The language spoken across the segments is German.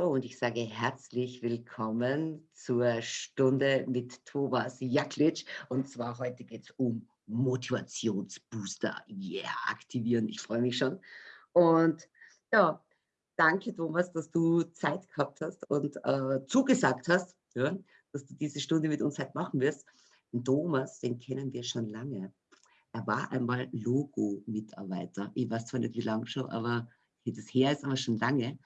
So, und ich sage herzlich willkommen zur Stunde mit Thomas Jaklitsch. Und zwar heute geht es um Motivationsbooster. Yeah, aktivieren. Ich freue mich schon. Und ja, danke Thomas, dass du Zeit gehabt hast und äh, zugesagt hast, ja, dass du diese Stunde mit uns heute machen wirst. Den Thomas, den kennen wir schon lange. Er war einmal Logo-Mitarbeiter. Ich weiß zwar nicht, wie lange schon, aber das her ist aber schon lange.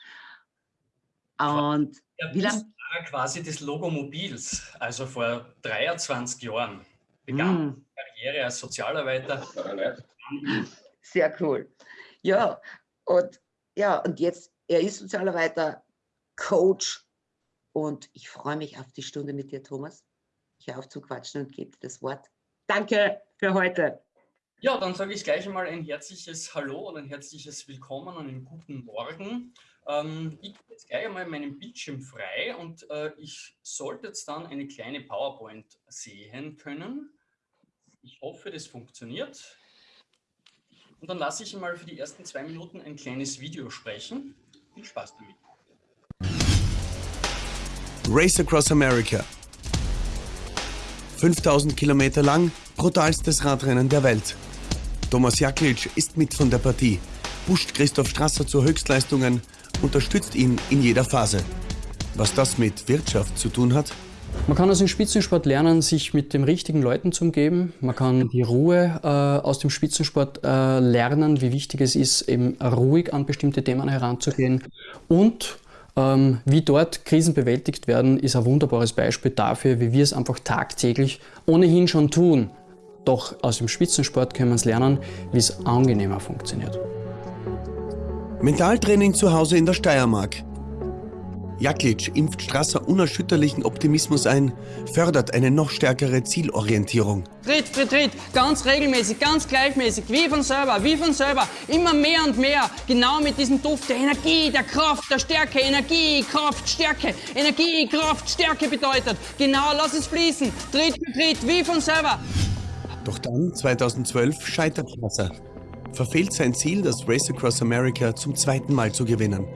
Und der wie lange? quasi des Logomobils, also vor 23 Jahren begann mm. Karriere als Sozialarbeiter. Sehr cool. Ja, und ja, und jetzt, er ist Sozialarbeiter, Coach und ich freue mich auf die Stunde mit dir, Thomas. Ich höre auf zu quatschen und gebe das Wort. Danke für heute. Ja, dann sage ich gleich einmal ein herzliches Hallo und ein herzliches Willkommen und einen guten Morgen. Ähm, ich gebe jetzt gleich einmal meinen Bildschirm frei und äh, ich sollte jetzt dann eine kleine PowerPoint sehen können. Ich hoffe, das funktioniert. Und dann lasse ich mal für die ersten zwei Minuten ein kleines Video sprechen. Viel Spaß damit. Race Across America. 5000 Kilometer lang, brutalstes Radrennen der Welt. Thomas Jaklic ist mit von der Partie, pusht Christoph Strasser zu Höchstleistungen, unterstützt ihn in jeder Phase. Was das mit Wirtschaft zu tun hat? Man kann aus dem Spitzensport lernen, sich mit den richtigen Leuten zu umgeben. Man kann die Ruhe äh, aus dem Spitzensport äh, lernen, wie wichtig es ist, eben ruhig an bestimmte Themen heranzugehen. Und ähm, wie dort Krisen bewältigt werden, ist ein wunderbares Beispiel dafür, wie wir es einfach tagtäglich ohnehin schon tun. Doch aus dem Spitzensport können wir es lernen, wie es angenehmer funktioniert. Mentaltraining zu Hause in der Steiermark. Jaklic impft Strasser unerschütterlichen Optimismus ein, fördert eine noch stärkere Zielorientierung. Tritt für Tritt, ganz regelmäßig, ganz gleichmäßig, wie von selber, wie von selber, immer mehr und mehr, genau mit diesem Duft der Energie, der Kraft, der Stärke, Energie, Kraft, Stärke, Energie, Kraft, Stärke bedeutet. Genau, lass es fließen, Tritt für Tritt, wie von selber. Doch dann, 2012, scheitert Strasser. Verfehlt sein Ziel, das Race Across America zum zweiten Mal zu gewinnen.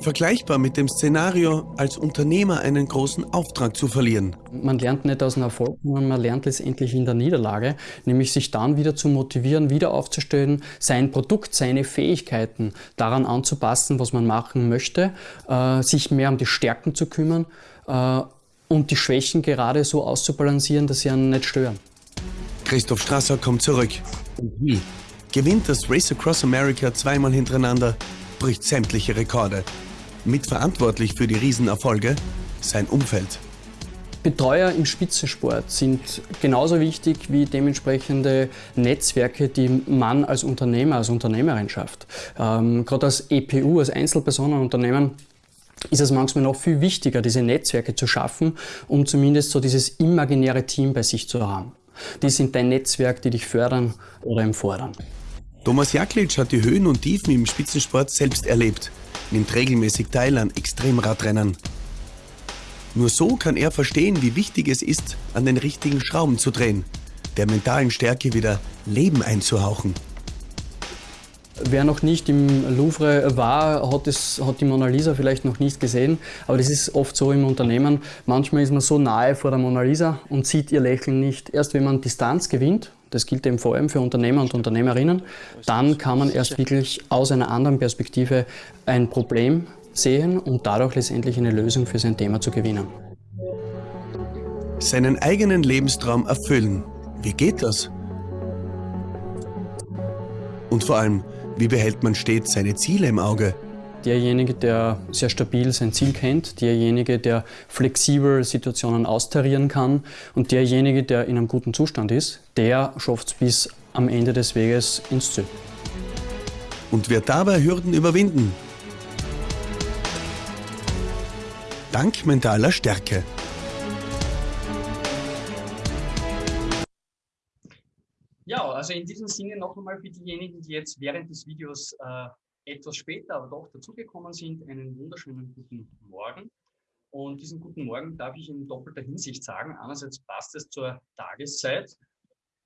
Vergleichbar mit dem Szenario, als Unternehmer einen großen Auftrag zu verlieren. Man lernt nicht aus einem Erfolg, sondern man lernt letztendlich in der Niederlage, nämlich sich dann wieder zu motivieren, wieder aufzustellen, sein Produkt, seine Fähigkeiten daran anzupassen, was man machen möchte, äh, sich mehr um die Stärken zu kümmern äh, und die Schwächen gerade so auszubalancieren, dass sie einen nicht stören. Christoph Strasser kommt zurück. Und wie? Gewinnt das Race Across America zweimal hintereinander, bricht sämtliche Rekorde. Mitverantwortlich für die Riesenerfolge sein Umfeld. Betreuer im Spitzensport sind genauso wichtig wie dementsprechende Netzwerke, die man als Unternehmer, als Unternehmerin schafft. Ähm, Gerade als EPU, als Einzelpersonenunternehmen, ist es manchmal noch viel wichtiger, diese Netzwerke zu schaffen, um zumindest so dieses imaginäre Team bei sich zu haben. Die sind dein Netzwerk, die dich fördern oder empfordern. Thomas Jaklic hat die Höhen und Tiefen im Spitzensport selbst erlebt nimmt regelmäßig teil an Extremradrennen. Nur so kann er verstehen, wie wichtig es ist, an den richtigen Schrauben zu drehen, der mentalen Stärke wieder Leben einzuhauchen. Wer noch nicht im Louvre war, hat, es, hat die Mona Lisa vielleicht noch nicht gesehen. Aber das ist oft so im Unternehmen. Manchmal ist man so nahe vor der Mona Lisa und sieht ihr Lächeln nicht. Erst wenn man Distanz gewinnt, das gilt eben vor allem für Unternehmer und Unternehmerinnen, dann kann man erst wirklich aus einer anderen Perspektive ein Problem sehen und dadurch letztendlich eine Lösung für sein Thema zu gewinnen. Seinen eigenen Lebenstraum erfüllen. Wie geht das? Und vor allem, wie behält man stets seine Ziele im Auge? Derjenige, der sehr stabil sein Ziel kennt, derjenige, der flexibel Situationen austarieren kann und derjenige, der in einem guten Zustand ist, der schafft es bis am Ende des Weges ins Ziel. Und wird dabei Hürden überwinden? Dank mentaler Stärke. Ja, also in diesem Sinne noch einmal für diejenigen, die jetzt während des Videos äh, etwas später, aber doch dazugekommen sind, einen wunderschönen guten Morgen. Und diesen guten Morgen darf ich in doppelter Hinsicht sagen. Einerseits passt es zur Tageszeit,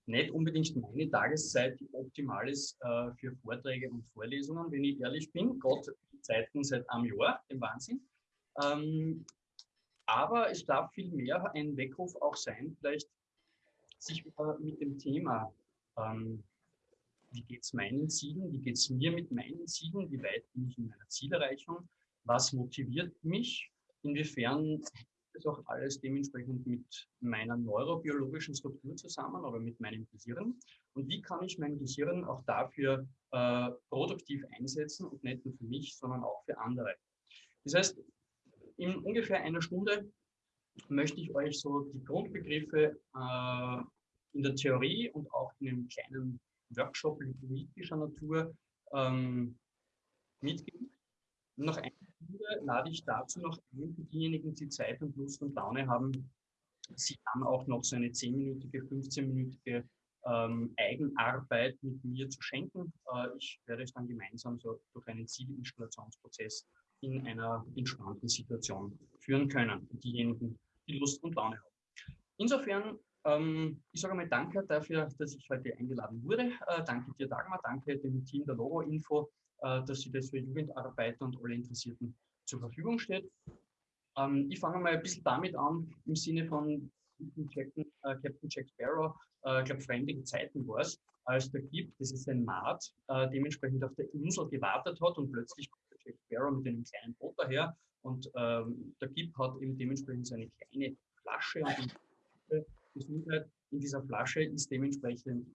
nicht unbedingt meine Tageszeit, die optimal ist äh, für Vorträge und Vorlesungen, wenn ich ehrlich bin. Gott, die Zeiten seit einem Jahr, im Wahnsinn. Ähm, aber es darf viel mehr ein Weckruf auch sein, vielleicht sich mit dem Thema, ähm, wie geht es meinen Zielen, wie geht es mir mit meinen Zielen, wie weit bin ich in meiner Zielerreichung, was motiviert mich, inwiefern das auch alles dementsprechend mit meiner neurobiologischen Struktur zusammen oder mit meinem Gehirn? Und wie kann ich mein Gehirn auch dafür äh, produktiv einsetzen und nicht nur für mich, sondern auch für andere. Das heißt, in ungefähr einer Stunde möchte ich euch so die Grundbegriffe äh, in der Theorie und auch in einem kleinen Workshop politischer Natur ähm, mitgeben. Und nach einer Stunde lade ich dazu noch ein für diejenigen, die Zeit und Lust und Laune haben, sich dann auch noch so eine 10-minütige, 15-minütige ähm, Eigenarbeit mit mir zu schenken. Äh, ich werde es dann gemeinsam so durch einen Zielinstallationsprozess in einer entspannten Situation führen können, diejenigen, die Lust und Laune haben. Insofern, ich sage einmal danke dafür, dass ich heute eingeladen wurde. Äh, danke dir, Dagmar, danke dem Team der Logo Info, äh, dass sie das für Jugendarbeiter und alle Interessierten zur Verfügung steht. Ähm, ich fange mal ein bisschen damit an, im Sinne von Captain, äh, Captain Jack Sparrow, ich glaube, fremdige Zeiten war es, als der Gip, das ist ein Maat, äh, dementsprechend auf der Insel gewartet hat und plötzlich kommt der Jack Sparrow mit einem kleinen Boot daher und ähm, der Gip hat eben dementsprechend so eine kleine Flasche und Gesundheit in dieser Flasche ist dementsprechend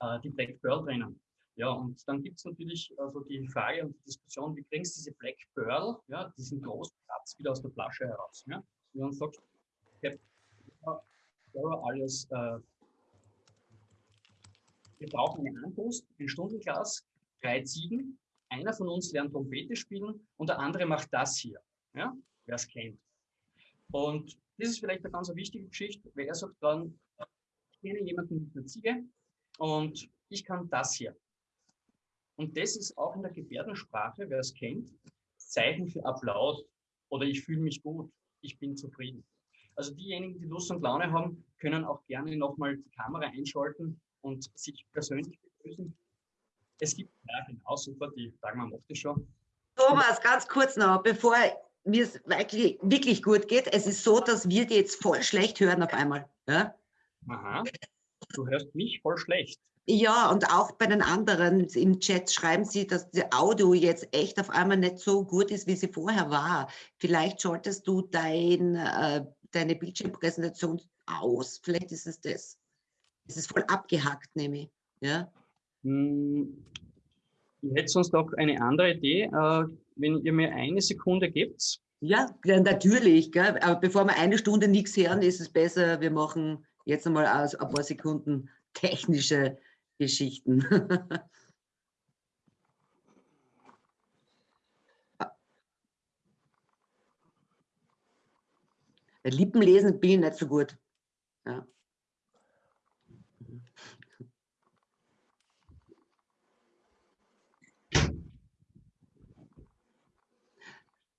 äh, die Black Pearl drinnen. Ja, und dann gibt es natürlich also die Frage und die Diskussion, wie bringst du diese Black Pearl, ja, diesen großen Platz wieder aus der Flasche heraus? Ja? Und dann sagst du, alles, äh, wir brauchen eine Anpost, ein Stundenglas, drei Ziegen, einer von uns lernt Trompete spielen und der andere macht das hier, ja, wer es kennt. Und das ist vielleicht eine ganz wichtige Geschichte, weil er sagt dann, ich kenne jemanden mit einer Ziege und ich kann das hier. Und das ist auch in der Gebärdensprache, wer es kennt, Zeichen für Applaus oder ich fühle mich gut, ich bin zufrieden. Also diejenigen, die Lust und Laune haben, können auch gerne nochmal die Kamera einschalten und sich persönlich begrüßen. Es gibt, ja genau, super, die Dagmar macht das schon. Thomas, ganz kurz noch, bevor mir es wirklich, wirklich gut geht. Es ist so, dass wir die jetzt voll schlecht hören auf einmal. Ja? Aha, du hörst mich voll schlecht. Ja, und auch bei den anderen im Chat schreiben sie, dass das Audio jetzt echt auf einmal nicht so gut ist, wie sie vorher war. Vielleicht schaltest du dein, äh, deine Bildschirmpräsentation aus. Vielleicht ist es das. Es ist voll abgehackt, nämlich. Ja? Hm, ich hätte sonst noch eine andere Idee. Äh, wenn ihr mir eine Sekunde gebt. Ja, natürlich. Gell? Aber bevor wir eine Stunde nichts hören, ist es besser, wir machen jetzt einmal ein paar Sekunden technische Geschichten. Lippenlesen bin ich nicht so gut. Ja.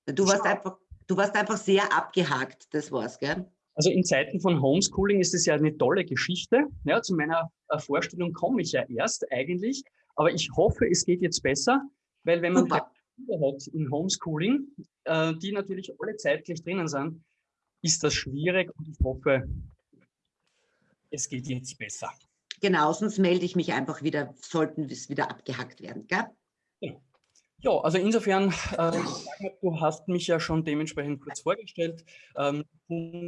Du warst, einfach, du warst einfach sehr abgehakt, das war's, gell? Also in Zeiten von Homeschooling ist es ja eine tolle Geschichte. Ja, zu meiner äh, Vorstellung komme ich ja erst eigentlich. Aber ich hoffe, es geht jetzt besser, weil wenn man Kinder hat in Homeschooling, äh, die natürlich alle zeitgleich drinnen sind, ist das schwierig und ich hoffe, es geht jetzt besser. Genau, sonst melde ich mich einfach wieder, sollten es wieder abgehackt werden. Gell? Genau. Ja, also insofern, äh, du hast mich ja schon dementsprechend kurz vorgestellt. Ähm,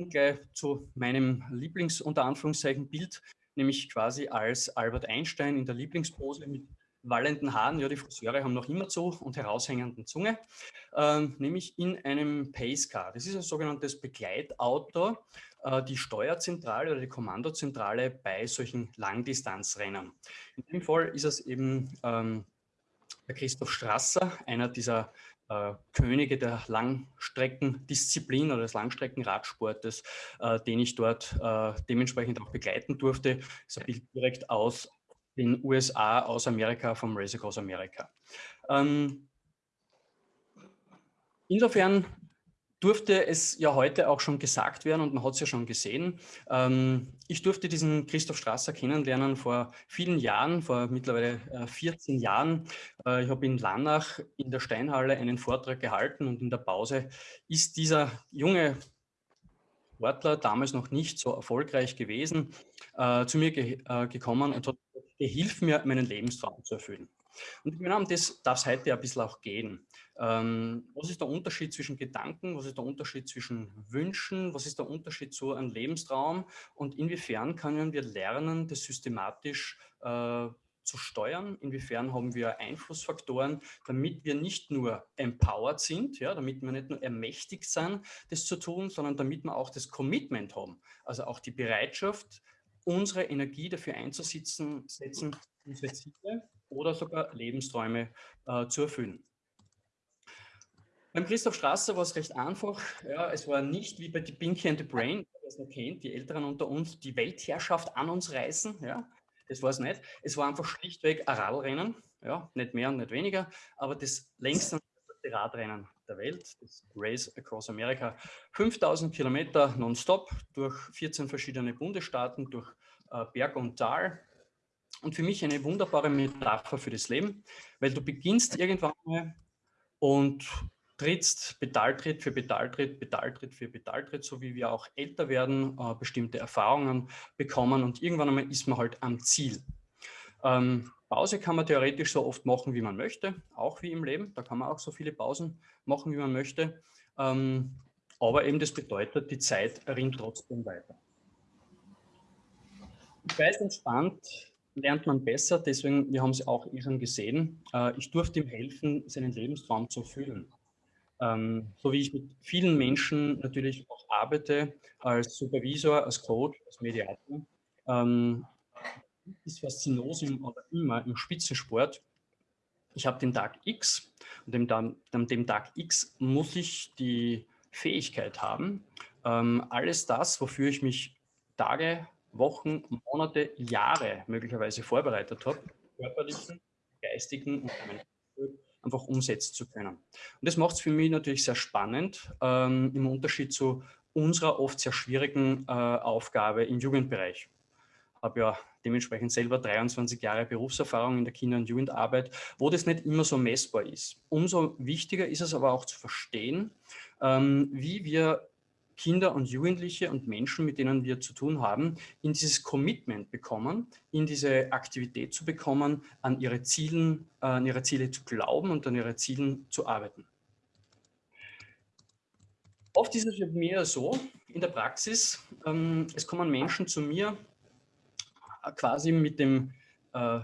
gleich zu meinem Lieblings- unter Anführungszeichen Bild, nämlich quasi als Albert Einstein in der Lieblingspose mit wallenden Haaren, ja die Friseure haben noch immer zu und heraushängenden Zunge, ähm, nämlich in einem Pacecar. Das ist ein sogenanntes Begleitauto, äh, die Steuerzentrale oder die Kommandozentrale bei solchen Langdistanzrennen. In dem Fall ist es eben ähm, der Christoph Strasser, einer dieser äh, Könige der Langstreckendisziplin oder des Langstreckenradsportes, äh, den ich dort äh, dementsprechend auch begleiten durfte. Das Bild direkt aus den USA, aus Amerika, vom Race Across America. Ähm, insofern durfte es ja heute auch schon gesagt werden und man hat es ja schon gesehen. Ähm, ich durfte diesen Christoph Strasser kennenlernen vor vielen Jahren, vor mittlerweile äh, 14 Jahren. Äh, ich habe in Lannach in der Steinhalle einen Vortrag gehalten und in der Pause ist dieser junge Sportler, damals noch nicht so erfolgreich gewesen, äh, zu mir ge äh, gekommen und hat gesagt, hilf mir, meinen Lebenstraum zu erfüllen. Und genau um das darf es heute ein bisschen auch gehen. Ähm, was ist der Unterschied zwischen Gedanken, was ist der Unterschied zwischen Wünschen, was ist der Unterschied zu einem Lebenstraum? Und inwiefern können wir lernen, das systematisch äh, zu steuern, inwiefern haben wir Einflussfaktoren, damit wir nicht nur empowered sind, ja, damit wir nicht nur ermächtigt sind, das zu tun, sondern damit wir auch das Commitment haben, also auch die Bereitschaft, unsere Energie dafür einzusetzen, setzen, unsere Ziele oder sogar Lebensträume äh, zu erfüllen. Beim Christoph Strasser war es recht einfach. Ja, es war nicht wie bei die Pinky and the Brain, wer es kennt, die Älteren unter uns, die Weltherrschaft an uns reißen. Ja, das war es nicht. Es war einfach schlichtweg ein Radrennen. Ja, nicht mehr und nicht weniger, aber das längste Radrennen der Welt, das Race Across America. 5000 Kilometer nonstop durch 14 verschiedene Bundesstaaten, durch äh, Berg und Tal. Und für mich eine wunderbare Metapher für das Leben, weil du beginnst irgendwann mal und trittst Pedaltritt für Pedaltritt, Pedaltritt für Pedaltritt, so wie wir auch älter werden, äh, bestimmte Erfahrungen bekommen und irgendwann einmal ist man halt am Ziel. Ähm, Pause kann man theoretisch so oft machen, wie man möchte, auch wie im Leben. Da kann man auch so viele Pausen machen, wie man möchte. Ähm, aber eben das bedeutet, die Zeit rinnt trotzdem weiter. Ich weiß, entspannt lernt man besser, deswegen, wir haben es auch schon gesehen, äh, ich durfte ihm helfen, seinen Lebenstraum zu erfüllen. Ähm, so wie ich mit vielen Menschen natürlich auch arbeite, als Supervisor, als Coach, als Mediator, ähm, ist Faszinosum aber immer im Spitzensport. Ich habe den Tag X und dem, dem, dem Tag X muss ich die Fähigkeit haben, ähm, alles das, wofür ich mich Tage, Wochen, Monate, Jahre möglicherweise vorbereitet habe, körperlichen, geistigen und einfach umsetzen zu können. Und das macht es für mich natürlich sehr spannend, ähm, im Unterschied zu unserer oft sehr schwierigen äh, Aufgabe im Jugendbereich. Ich habe ja dementsprechend selber 23 Jahre Berufserfahrung in der Kinder- und Jugendarbeit, wo das nicht immer so messbar ist. Umso wichtiger ist es aber auch zu verstehen, ähm, wie wir Kinder und Jugendliche und Menschen, mit denen wir zu tun haben, in dieses Commitment bekommen, in diese Aktivität zu bekommen, an ihre, Zielen, äh, an ihre Ziele zu glauben und an ihre Zielen zu arbeiten. Oft ist es mir so, in der Praxis, ähm, es kommen Menschen zu mir äh, quasi mit dem äh,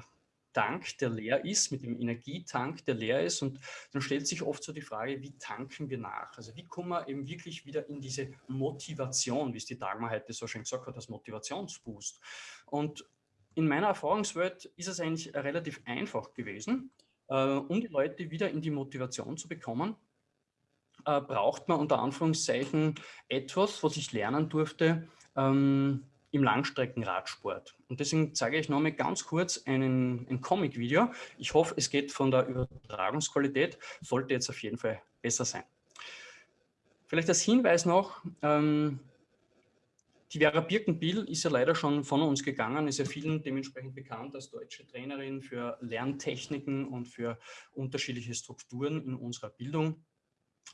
Tank, der leer ist, mit dem Energietank, der leer ist. Und dann stellt sich oft so die Frage, wie tanken wir nach? Also wie kommen wir eben wirklich wieder in diese Motivation, wie es die Dagmar heute so schön gesagt hat, das Motivationsboost. Und in meiner Erfahrungswelt ist es eigentlich relativ einfach gewesen, äh, um die Leute wieder in die Motivation zu bekommen, äh, braucht man unter Anführungszeichen etwas, was ich lernen durfte, ähm, im Langstreckenradsport. Und deswegen zeige ich nochmal ganz kurz einen, ein Comic-Video. Ich hoffe, es geht von der Übertragungsqualität, sollte jetzt auf jeden Fall besser sein. Vielleicht als Hinweis noch, ähm, die Vera Birkenbiel ist ja leider schon von uns gegangen, ist ja vielen dementsprechend bekannt als deutsche Trainerin für Lerntechniken und für unterschiedliche Strukturen in unserer Bildung.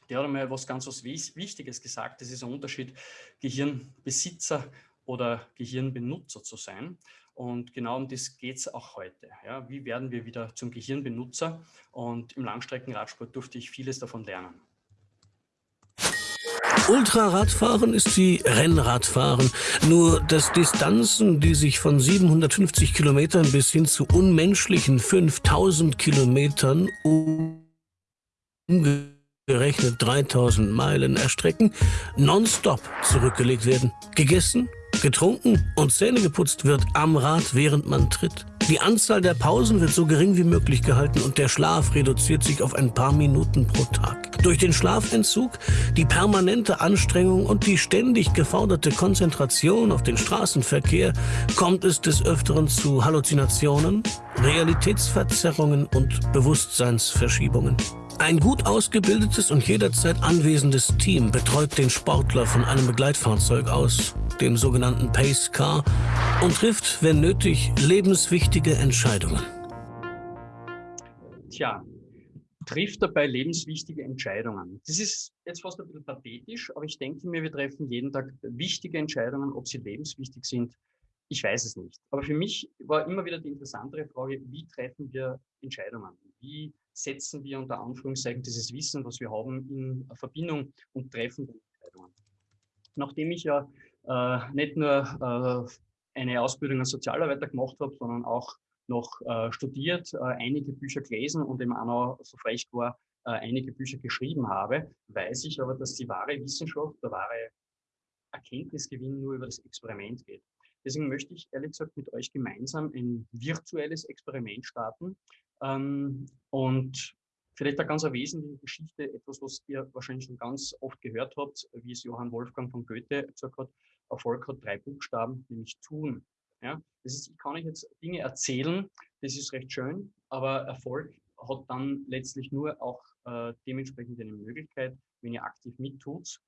Der hat einmal was ganz was Wichtiges gesagt, das ist ein Unterschied Gehirnbesitzer oder Gehirnbenutzer zu sein. Und genau um das geht es auch heute. Ja, wie werden wir wieder zum Gehirnbenutzer? Und im Langstreckenradsport durfte ich vieles davon lernen. Ultraradfahren ist wie Rennradfahren, nur dass Distanzen, die sich von 750 Kilometern bis hin zu unmenschlichen 5000 Kilometern umgerechnet 3000 Meilen erstrecken, nonstop zurückgelegt werden. Gegessen, Getrunken und Zähne geputzt wird am Rad, während man tritt. Die Anzahl der Pausen wird so gering wie möglich gehalten und der Schlaf reduziert sich auf ein paar Minuten pro Tag. Durch den Schlafentzug, die permanente Anstrengung und die ständig geforderte Konzentration auf den Straßenverkehr kommt es des Öfteren zu Halluzinationen, Realitätsverzerrungen und Bewusstseinsverschiebungen. Ein gut ausgebildetes und jederzeit anwesendes Team betreut den Sportler von einem Begleitfahrzeug aus, dem sogenannten Pace Car, und trifft, wenn nötig, lebenswichtige Entscheidungen. Tja, trifft dabei lebenswichtige Entscheidungen. Das ist jetzt fast ein bisschen pathetisch, aber ich denke mir, wir treffen jeden Tag wichtige Entscheidungen, ob sie lebenswichtig sind. Ich weiß es nicht. Aber für mich war immer wieder die interessantere Frage, wie treffen wir Entscheidungen? Wie setzen wir unter Anführungszeichen dieses Wissen, was wir haben, in Verbindung und treffen Entscheidungen? Nachdem ich ja äh, nicht nur äh, eine Ausbildung als Sozialarbeiter gemacht habe, sondern auch noch äh, studiert, äh, einige Bücher gelesen und auch noch so frech war, äh, einige Bücher geschrieben habe, weiß ich aber, dass die wahre Wissenschaft, der wahre Erkenntnisgewinn nur über das Experiment geht. Deswegen möchte ich ehrlich gesagt mit euch gemeinsam ein virtuelles Experiment starten ähm, und vielleicht eine ganz wesentliche Geschichte, etwas, was ihr wahrscheinlich schon ganz oft gehört habt, wie es Johann Wolfgang von Goethe gesagt hat, Erfolg hat drei Buchstaben, nämlich tun. Ja? Das ist, ich kann euch jetzt Dinge erzählen, das ist recht schön, aber Erfolg hat dann letztlich nur auch äh, dementsprechend eine Möglichkeit, wenn ihr aktiv mittut.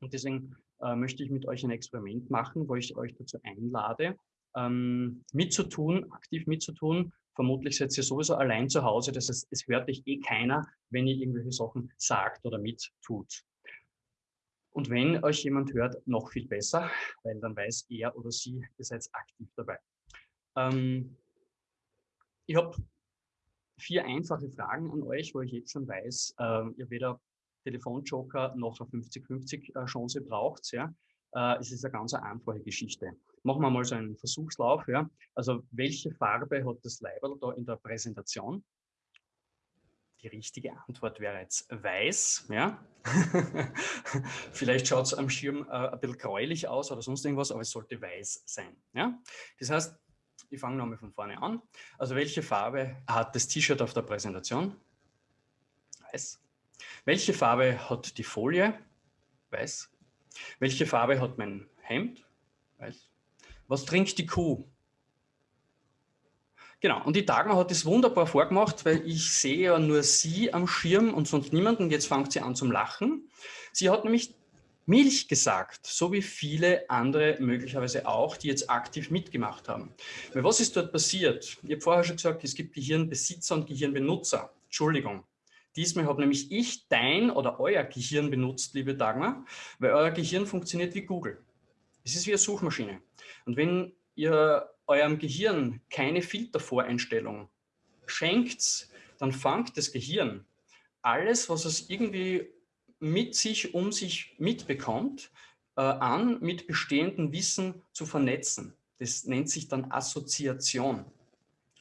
Und deswegen äh, möchte ich mit euch ein Experiment machen, wo ich euch dazu einlade, ähm, mitzutun, aktiv mitzutun. Vermutlich seid ihr sowieso allein zu Hause, das heißt, es hört euch eh keiner, wenn ihr irgendwelche Sachen sagt oder mittut. Und wenn euch jemand hört, noch viel besser, weil dann weiß er oder sie, ihr seid aktiv dabei. Ähm, ich habe vier einfache Fragen an euch, wo ich jetzt schon weiß, äh, ihr weder Telefonjoker noch eine 50-50 äh, Chance braucht. Ja? Äh, es ist eine ganz einfache Geschichte. Machen wir mal so einen Versuchslauf. Ja? Also welche Farbe hat das Leiberl da in der Präsentation? Die richtige Antwort wäre jetzt weiß. Ja? Vielleicht schaut es am Schirm äh, ein bisschen gräulich aus oder sonst irgendwas, aber es sollte weiß sein. Ja? Das heißt, ich fange nochmal von vorne an. Also welche Farbe hat das T-Shirt auf der Präsentation? Weiß. Welche Farbe hat die Folie? Weiß. Welche Farbe hat mein Hemd? Weiß. Was trinkt die Kuh? Genau, und die Dagmar hat das wunderbar vorgemacht, weil ich sehe ja nur sie am Schirm und sonst niemanden. Jetzt fängt sie an zum Lachen. Sie hat nämlich Milch gesagt, so wie viele andere möglicherweise auch, die jetzt aktiv mitgemacht haben. Weil was ist dort passiert? Ich habe vorher schon gesagt, es gibt Gehirnbesitzer und Gehirnbenutzer. Entschuldigung. Diesmal habe nämlich ich dein oder euer Gehirn benutzt, liebe Dagmar, weil euer Gehirn funktioniert wie Google. Es ist wie eine Suchmaschine. Und wenn ihr eurem Gehirn keine Filtervoreinstellung schenkt, dann fängt das Gehirn alles, was es irgendwie mit sich, um sich mitbekommt, äh, an, mit bestehendem Wissen zu vernetzen. Das nennt sich dann Assoziation.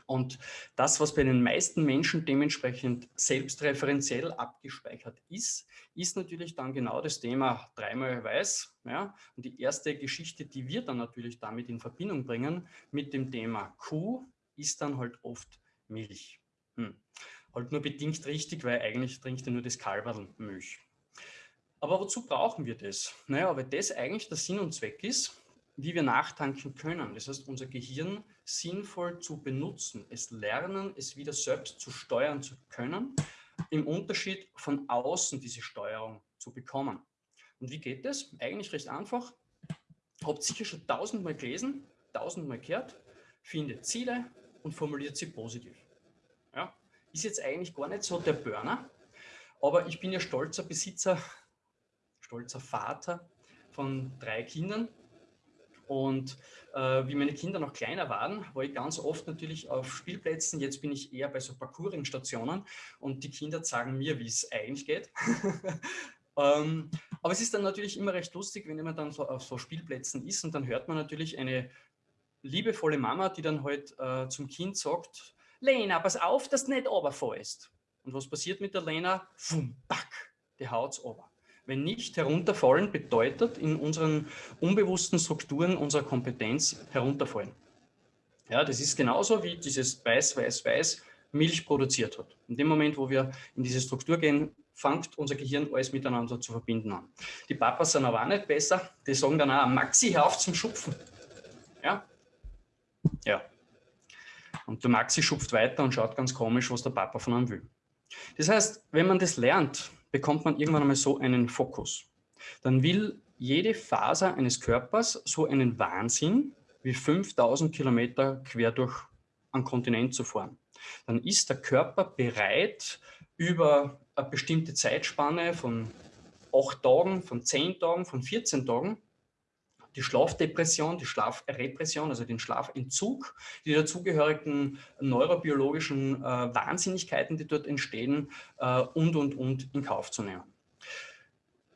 Und das, was bei den meisten Menschen dementsprechend selbstreferenziell abgespeichert ist, ist natürlich dann genau das Thema dreimal weiß. Ja? Und die erste Geschichte, die wir dann natürlich damit in Verbindung bringen mit dem Thema Kuh, ist dann halt oft Milch. Hm. Halt nur bedingt richtig, weil eigentlich trinkt er nur das Kalberl Milch. Aber wozu brauchen wir das? Naja, weil das eigentlich der Sinn und Zweck ist, wie wir nachtanken können. Das heißt, unser Gehirn sinnvoll zu benutzen, es lernen, es wieder selbst zu steuern zu können, im Unterschied von außen diese Steuerung zu bekommen. Und wie geht das? Eigentlich recht einfach. Habt sicher schon tausendmal gelesen, tausendmal gehört, findet Ziele und formuliert sie positiv. Ja, ist jetzt eigentlich gar nicht so der Burner, aber ich bin ja stolzer Besitzer, stolzer Vater von drei Kindern und äh, wie meine Kinder noch kleiner waren, war ich ganz oft natürlich auf Spielplätzen. Jetzt bin ich eher bei so Parkouring-Stationen und die Kinder sagen mir, wie es eigentlich geht. ähm, aber es ist dann natürlich immer recht lustig, wenn man dann so auf so Spielplätzen ist und dann hört man natürlich eine liebevolle Mama, die dann halt äh, zum Kind sagt, Lena, pass auf, dass du nicht runterfallst. Und was passiert mit der Lena? Fum, back, die haut's runter. Wenn nicht herunterfallen bedeutet in unseren unbewussten Strukturen unserer Kompetenz herunterfallen. Ja, das ist genauso wie dieses Weiß, Weiß, Weiß Milch produziert hat. In dem Moment, wo wir in diese Struktur gehen, fängt unser Gehirn alles miteinander zu verbinden an. Die Papas sind aber auch nicht besser. Die sagen dann auch, Maxi, hör auf zum Schupfen. Ja? Ja. Und der Maxi schupft weiter und schaut ganz komisch, was der Papa von einem will. Das heißt, wenn man das lernt, bekommt man irgendwann einmal so einen Fokus. Dann will jede Faser eines Körpers so einen Wahnsinn wie 5000 Kilometer quer durch einen Kontinent zu fahren. Dann ist der Körper bereit, über eine bestimmte Zeitspanne von acht Tagen, von zehn Tagen, von 14 Tagen, die Schlafdepression, die Schlafrepression, also den Schlafentzug, die dazugehörigen neurobiologischen äh, Wahnsinnigkeiten, die dort entstehen äh, und, und, und in Kauf zu nehmen.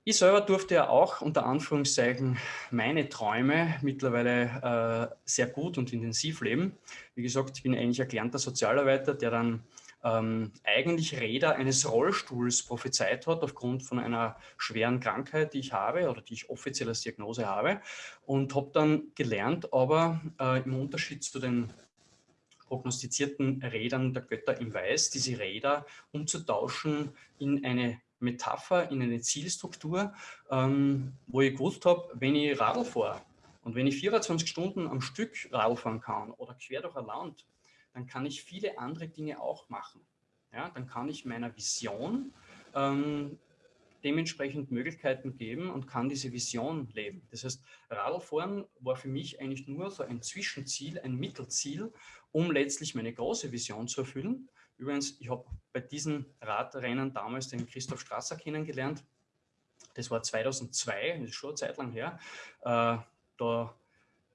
Ich selber durfte ja auch unter Anführungszeichen meine Träume mittlerweile äh, sehr gut und intensiv leben. Wie gesagt, ich bin eigentlich erklärter Sozialarbeiter, der dann ähm, eigentlich Räder eines Rollstuhls prophezeit hat aufgrund von einer schweren Krankheit, die ich habe oder die ich offiziell als Diagnose habe. Und habe dann gelernt, aber äh, im Unterschied zu den prognostizierten Rädern der Götter im Weiß, diese Räder umzutauschen in eine Metapher, in eine Zielstruktur, ähm, wo ich gewusst habe, wenn ich Radl fahre und wenn ich 24 Stunden am Stück Radl fahren kann oder quer durch ein Land, dann kann ich viele andere Dinge auch machen. Ja, dann kann ich meiner Vision ähm, dementsprechend Möglichkeiten geben und kann diese Vision leben. Das heißt, Radlfahren war für mich eigentlich nur so ein Zwischenziel, ein Mittelziel, um letztlich meine große Vision zu erfüllen. Übrigens, ich habe bei diesen Radrennen damals den Christoph Strasser kennengelernt. Das war 2002, das ist schon eine Zeit lang her. Äh, da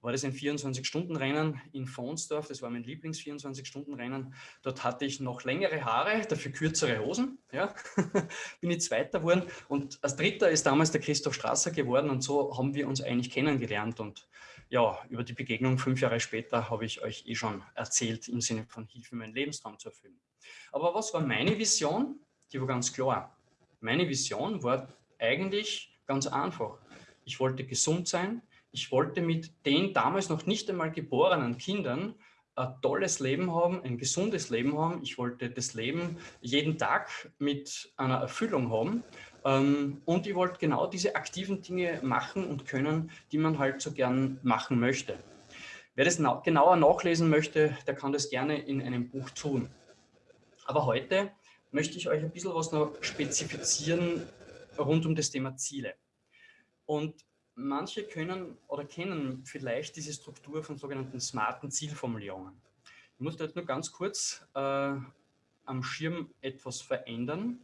war das ein 24-Stunden-Rennen in Fonsdorf. Das war mein Lieblings-24-Stunden-Rennen. Dort hatte ich noch längere Haare, dafür kürzere Hosen. Ja. Bin ich Zweiter geworden. Und als Dritter ist damals der Christoph Strasser geworden. Und so haben wir uns eigentlich kennengelernt. Und ja, über die Begegnung fünf Jahre später habe ich euch eh schon erzählt, im Sinne von Hilfe, meinen Lebenstraum zu erfüllen. Aber was war meine Vision? Die war ganz klar. Meine Vision war eigentlich ganz einfach. Ich wollte gesund sein, ich wollte mit den damals noch nicht einmal geborenen Kindern ein tolles Leben haben, ein gesundes Leben haben. Ich wollte das Leben jeden Tag mit einer Erfüllung haben. Ähm, und ich wollte genau diese aktiven Dinge machen und können, die man halt so gern machen möchte. Wer das genauer nachlesen möchte, der kann das gerne in einem Buch tun. Aber heute möchte ich euch ein bisschen was noch spezifizieren rund um das Thema Ziele. Und manche können oder kennen vielleicht diese Struktur von sogenannten smarten Zielformulierungen. Ich muss da jetzt nur ganz kurz äh, am Schirm etwas verändern.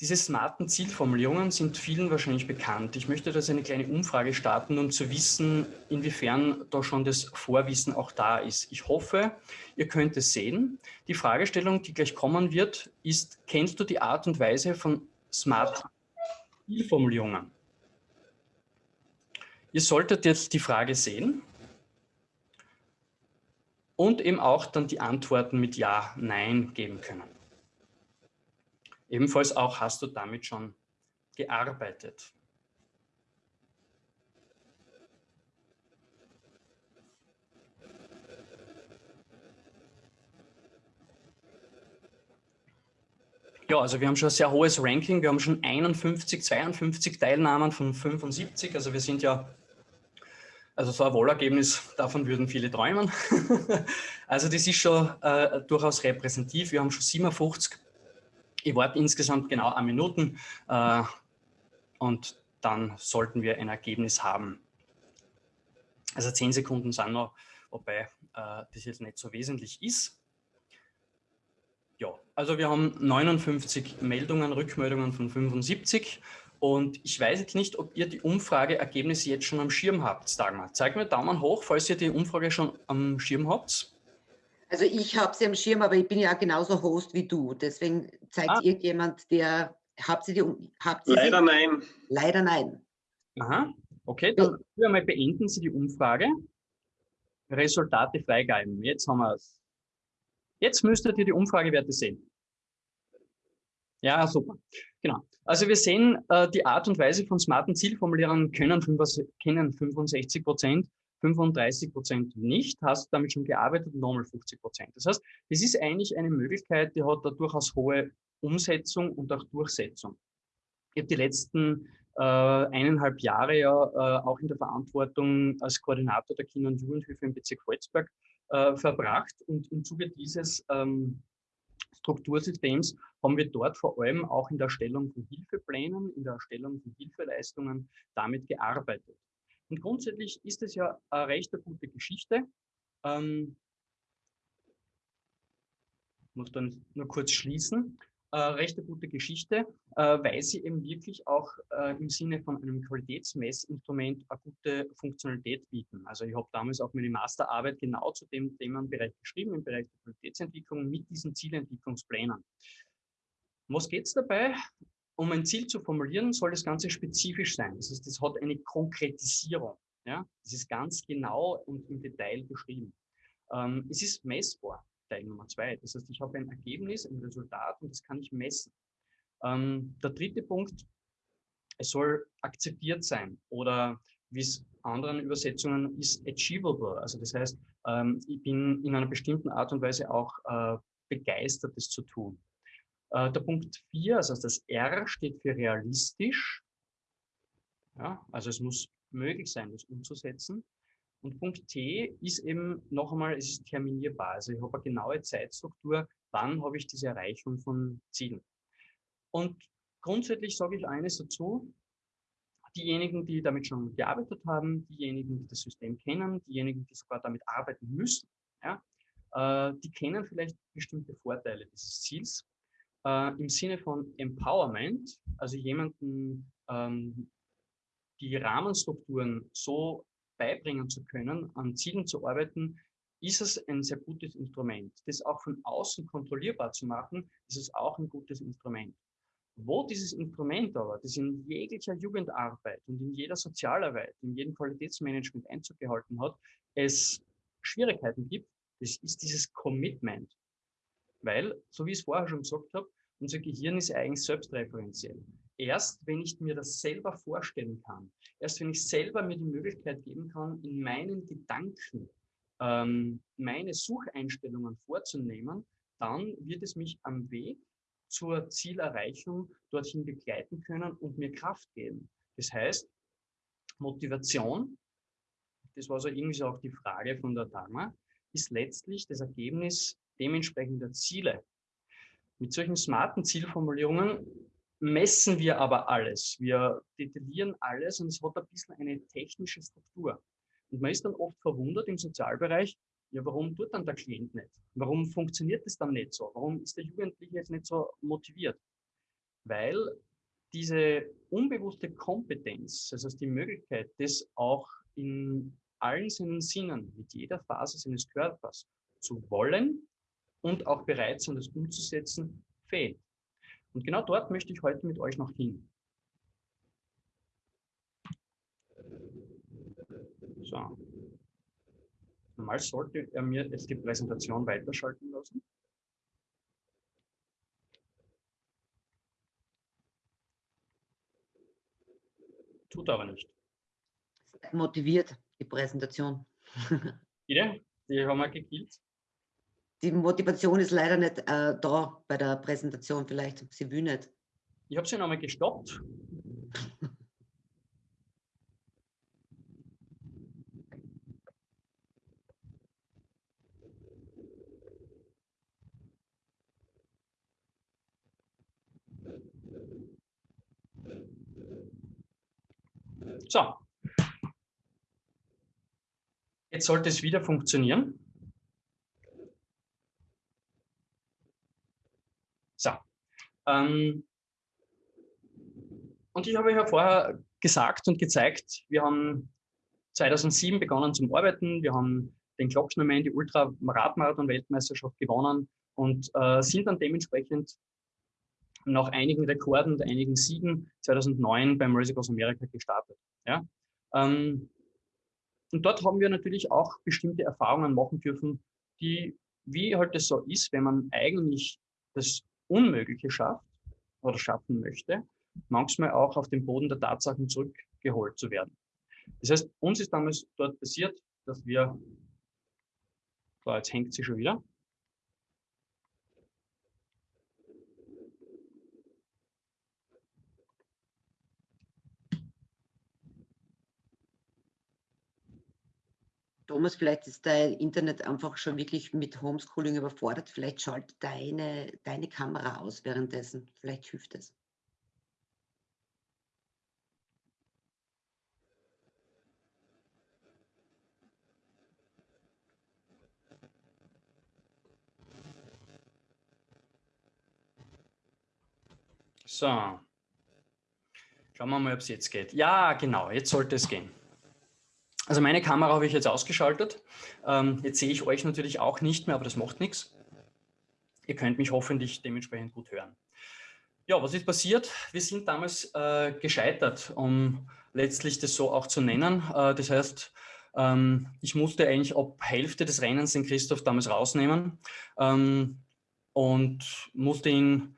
Diese smarten Zielformulierungen sind vielen wahrscheinlich bekannt. Ich möchte da eine kleine Umfrage starten, um zu wissen, inwiefern da schon das Vorwissen auch da ist. Ich hoffe, ihr könnt es sehen. Die Fragestellung, die gleich kommen wird, ist, kennst du die Art und Weise von smarten Zielformulierungen? Ihr solltet jetzt die Frage sehen und eben auch dann die Antworten mit Ja, Nein geben können. Ebenfalls auch hast du damit schon gearbeitet. Ja, also wir haben schon ein sehr hohes Ranking. Wir haben schon 51, 52 Teilnahmen von 75. Also wir sind ja also so ein Wahlergebnis, davon würden viele träumen. also das ist schon äh, durchaus repräsentativ. Wir haben schon 57. Ich warte insgesamt genau eine Minuten äh, und dann sollten wir ein Ergebnis haben. Also 10 Sekunden sind noch, wobei äh, das jetzt nicht so wesentlich ist. Ja, also wir haben 59 Meldungen, Rückmeldungen von 75 und ich weiß jetzt nicht, ob ihr die Umfrageergebnisse jetzt schon am Schirm habt, Dagmar. Zeig mir Daumen hoch, falls ihr die Umfrage schon am Schirm habt. Also ich habe sie am Schirm, aber ich bin ja genauso Host wie du. Deswegen zeigt ah. irgendjemand, der, habt ihr die, habt ihr Leider sie? nein. Leider nein. Aha, okay, dann ja. mal beenden Sie die Umfrage. Resultate freigeben. Jetzt haben wir es. Jetzt müsstet ihr die Umfragewerte sehen. Ja, super. Genau. Also wir sehen, äh, die Art und Weise von smarten Zielformulierungen können, kennen 65 Prozent, 35 Prozent nicht. Hast damit schon gearbeitet? Nochmal 50 Prozent. Das heißt, es ist eigentlich eine Möglichkeit, die hat da durchaus hohe Umsetzung und auch Durchsetzung. Ich habe die letzten äh, eineinhalb Jahre ja äh, auch in der Verantwortung als Koordinator der Kinder- und Jugendhilfe im Bezirk Volzberg äh, verbracht und im Zuge dieses ähm, Struktursystems haben wir dort vor allem auch in der Erstellung von Hilfeplänen, in der Erstellung von Hilfeleistungen damit gearbeitet. Und grundsätzlich ist es ja eine recht gute Geschichte. Ähm, muss dann nur kurz schließen. Äh, recht eine gute Geschichte, äh, weil sie eben wirklich auch äh, im Sinne von einem Qualitätsmessinstrument eine gute Funktionalität bieten. Also ich habe damals auch meine Masterarbeit genau zu dem Themenbereich geschrieben, im Bereich der Qualitätsentwicklung mit diesen Zielentwicklungsplänen. Was geht es dabei? Um ein Ziel zu formulieren, soll das Ganze spezifisch sein. Das heißt, es hat eine Konkretisierung. Ja? Das ist ganz genau und im Detail beschrieben. Ähm, es ist messbar. Teil Nummer zwei. Das heißt, ich habe ein Ergebnis, ein Resultat und das kann ich messen. Ähm, der dritte Punkt, es soll akzeptiert sein oder wie es anderen Übersetzungen ist, achievable. Also das heißt, ähm, ich bin in einer bestimmten Art und Weise auch äh, begeistert, das zu tun. Äh, der Punkt vier, also das R steht für realistisch. Ja, also es muss möglich sein, das umzusetzen. Und Punkt T ist eben noch einmal, es ist terminierbar. Also ich habe eine genaue Zeitstruktur, wann habe ich diese Erreichung von Zielen. Und grundsätzlich sage ich eines dazu, diejenigen, die damit schon gearbeitet haben, diejenigen, die das System kennen, diejenigen, die sogar damit arbeiten müssen, ja, äh, die kennen vielleicht bestimmte Vorteile dieses Ziels. Äh, Im Sinne von Empowerment, also jemanden ähm, die Rahmenstrukturen so beibringen zu können, an Zielen zu arbeiten, ist es ein sehr gutes Instrument. Das auch von außen kontrollierbar zu machen, ist es auch ein gutes Instrument. Wo dieses Instrument aber, das in jeglicher Jugendarbeit und in jeder Sozialarbeit, in jedem Qualitätsmanagement Einzug gehalten hat, es Schwierigkeiten gibt, das ist dieses Commitment. Weil, so wie ich es vorher schon gesagt habe, unser Gehirn ist eigentlich selbstreferenziell erst, wenn ich mir das selber vorstellen kann, erst wenn ich selber mir die Möglichkeit geben kann, in meinen Gedanken ähm, meine Sucheinstellungen vorzunehmen, dann wird es mich am Weg zur Zielerreichung dorthin begleiten können und mir Kraft geben. Das heißt, Motivation, das war so irgendwie so auch die Frage von der Dharma, ist letztlich das Ergebnis dementsprechender Ziele. Mit solchen smarten Zielformulierungen messen wir aber alles. Wir detaillieren alles und es hat ein bisschen eine technische Struktur. Und man ist dann oft verwundert im Sozialbereich, ja, warum tut dann der Klient nicht? Warum funktioniert es dann nicht so? Warum ist der Jugendliche jetzt nicht so motiviert? Weil diese unbewusste Kompetenz, das heißt die Möglichkeit, das auch in allen seinen Sinnen, mit jeder Phase seines Körpers zu wollen und auch bereit sein, das umzusetzen, fehlt. Und genau dort möchte ich heute mit euch noch hin. So. Normal sollte er mir jetzt die Präsentation weiterschalten lassen. Tut aber nicht. Motiviert, die Präsentation. Bitte? Die haben wir gekillt die Motivation ist leider nicht äh, da bei der Präsentation. Vielleicht sie will nicht. Ich habe sie nochmal gestoppt. So. Jetzt sollte es wieder funktionieren. So. Ähm, und ich habe ja vorher gesagt und gezeigt, wir haben 2007 begonnen zum Arbeiten, wir haben den Glockschnermann, die Ultra-Radmarathon-Weltmeisterschaft gewonnen und äh, sind dann dementsprechend nach einigen Rekorden und einigen Siegen 2009 beim Race Across America gestartet. Ja? Ähm, und dort haben wir natürlich auch bestimmte Erfahrungen machen dürfen, die, wie halt das so ist, wenn man eigentlich das Unmögliche schafft oder schaffen möchte, manchmal auch auf den Boden der Tatsachen zurückgeholt zu werden. Das heißt, uns ist damals dort passiert, dass wir, so jetzt hängt sie schon wieder, Thomas, vielleicht ist dein Internet einfach schon wirklich mit Homeschooling überfordert. Vielleicht schaltet deine, deine Kamera aus währenddessen. Vielleicht hilft es. So. Schauen wir mal, ob es jetzt geht. Ja, genau, jetzt sollte es gehen. Also meine Kamera habe ich jetzt ausgeschaltet. Ähm, jetzt sehe ich euch natürlich auch nicht mehr, aber das macht nichts. Ihr könnt mich hoffentlich dementsprechend gut hören. Ja, was ist passiert? Wir sind damals äh, gescheitert, um letztlich das so auch zu nennen. Äh, das heißt, ähm, ich musste eigentlich ab Hälfte des Rennens den Christoph damals rausnehmen ähm, und musste ihn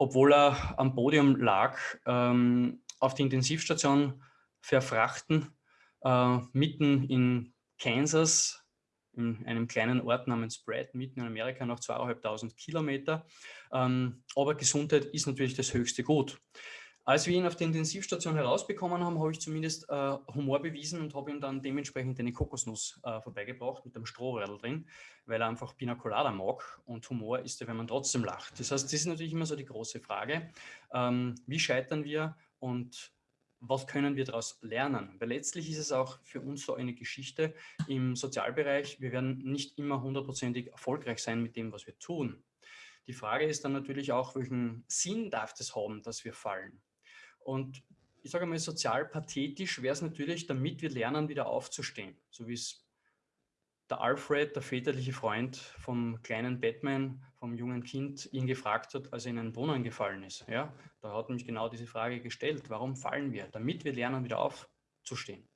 obwohl er am Podium lag, ähm, auf die Intensivstation verfrachten, äh, mitten in Kansas, in einem kleinen Ort namens Brad, mitten in Amerika, noch zweieinhalbtausend Kilometer. Ähm, aber Gesundheit ist natürlich das höchste Gut. Als wir ihn auf der Intensivstation herausbekommen haben, habe ich zumindest äh, Humor bewiesen und habe ihm dann dementsprechend eine Kokosnuss äh, vorbeigebracht mit einem Strohradl drin, weil er einfach Pina Colada mag und Humor ist ja, wenn man trotzdem lacht. Das heißt, das ist natürlich immer so die große Frage, ähm, wie scheitern wir und was können wir daraus lernen? Weil letztlich ist es auch für uns so eine Geschichte im Sozialbereich. Wir werden nicht immer hundertprozentig erfolgreich sein mit dem, was wir tun. Die Frage ist dann natürlich auch, welchen Sinn darf das haben, dass wir fallen? Und ich sage mal, sozial pathetisch wäre es natürlich, damit wir lernen, wieder aufzustehen. So wie es der Alfred, der väterliche Freund vom kleinen Batman, vom jungen Kind, ihn gefragt hat, als er in einen Brunnen gefallen ist. Ja, da hat mich genau diese Frage gestellt, warum fallen wir? Damit wir lernen, wieder aufzustehen.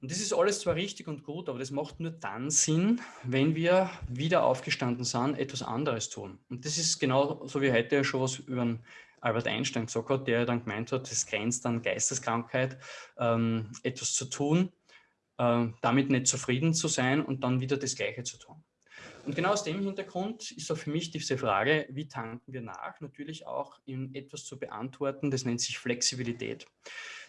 Und das ist alles zwar richtig und gut, aber das macht nur dann Sinn, wenn wir wieder aufgestanden sind, etwas anderes tun. Und das ist genau so wie heute schon was über Albert Einstein gesagt hat, der dann gemeint hat, es grenzt an Geisteskrankheit, ähm, etwas zu tun, äh, damit nicht zufrieden zu sein und dann wieder das Gleiche zu tun. Und genau aus dem Hintergrund ist auch für mich diese Frage, wie tanken wir nach, natürlich auch in etwas zu beantworten, das nennt sich Flexibilität.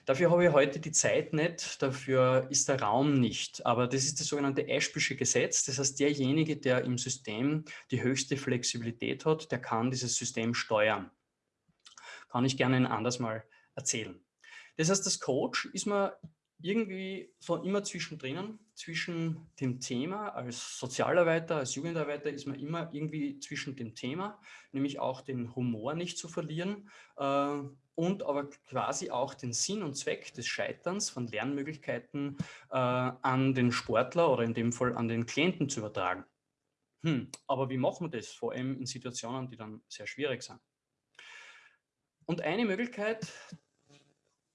Dafür habe ich heute die Zeit nicht, dafür ist der Raum nicht. Aber das ist das sogenannte Ashbysche Gesetz. Das heißt, derjenige, der im System die höchste Flexibilität hat, der kann dieses System steuern kann ich gerne ein anderes Mal erzählen. Das heißt, das Coach ist man irgendwie so immer zwischendrin, zwischen dem Thema, als Sozialarbeiter, als Jugendarbeiter ist man immer irgendwie zwischen dem Thema, nämlich auch den Humor nicht zu verlieren äh, und aber quasi auch den Sinn und Zweck des Scheiterns von Lernmöglichkeiten äh, an den Sportler oder in dem Fall an den Klienten zu übertragen. Hm, aber wie machen wir das? Vor allem in Situationen, die dann sehr schwierig sind. Und eine Möglichkeit,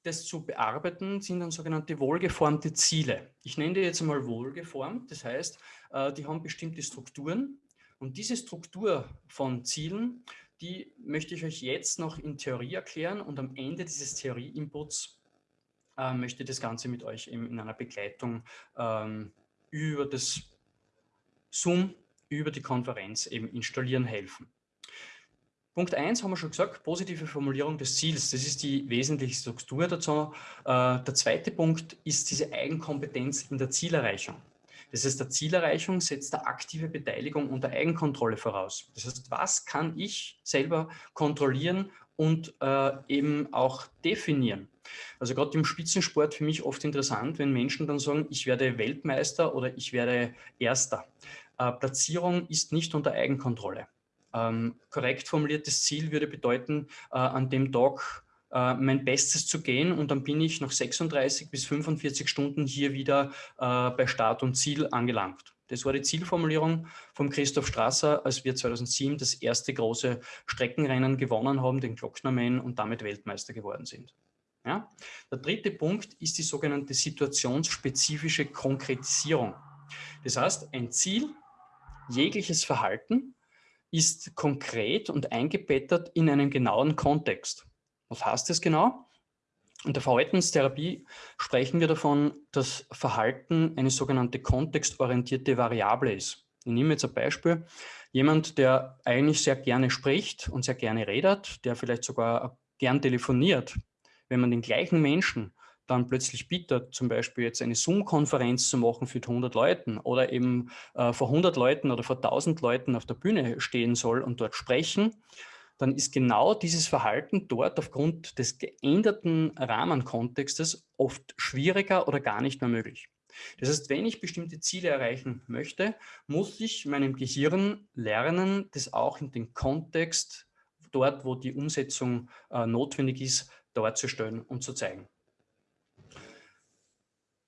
das zu bearbeiten, sind dann sogenannte wohlgeformte Ziele. Ich nenne die jetzt einmal wohlgeformt, das heißt, äh, die haben bestimmte Strukturen und diese Struktur von Zielen, die möchte ich euch jetzt noch in Theorie erklären und am Ende dieses Theorie-Inputs äh, möchte ich das Ganze mit euch in einer Begleitung ähm, über das Zoom, über die Konferenz eben installieren helfen. Punkt 1 haben wir schon gesagt, positive Formulierung des Ziels. Das ist die wesentliche Struktur dazu. Äh, der zweite Punkt ist diese Eigenkompetenz in der Zielerreichung. Das heißt, der Zielerreichung setzt der aktive Beteiligung und der Eigenkontrolle voraus. Das heißt, was kann ich selber kontrollieren und äh, eben auch definieren? Also gerade im Spitzensport für mich oft interessant, wenn Menschen dann sagen, ich werde Weltmeister oder ich werde Erster. Äh, Platzierung ist nicht unter Eigenkontrolle. Ähm, korrekt formuliertes Ziel würde bedeuten, äh, an dem Tag äh, mein Bestes zu gehen und dann bin ich nach 36 bis 45 Stunden hier wieder äh, bei Start und Ziel angelangt. Das war die Zielformulierung von Christoph Strasser, als wir 2007 das erste große Streckenrennen gewonnen haben, den Glocknerman, und damit Weltmeister geworden sind. Ja? Der dritte Punkt ist die sogenannte situationsspezifische Konkretisierung. Das heißt, ein Ziel, jegliches Verhalten ist konkret und eingebettet in einen genauen Kontext. Was heißt das genau? In der Verhaltenstherapie sprechen wir davon, dass Verhalten eine sogenannte kontextorientierte Variable ist. Ich nehme jetzt ein Beispiel. Jemand, der eigentlich sehr gerne spricht und sehr gerne redet, der vielleicht sogar gern telefoniert, wenn man den gleichen Menschen dann plötzlich bittet, zum Beispiel jetzt eine Zoom-Konferenz zu machen für 100 Leuten oder eben äh, vor 100 Leuten oder vor 1000 Leuten auf der Bühne stehen soll und dort sprechen, dann ist genau dieses Verhalten dort aufgrund des geänderten Rahmenkontextes oft schwieriger oder gar nicht mehr möglich. Das heißt, wenn ich bestimmte Ziele erreichen möchte, muss ich meinem Gehirn lernen, das auch in den Kontext dort, wo die Umsetzung äh, notwendig ist, darzustellen und zu zeigen.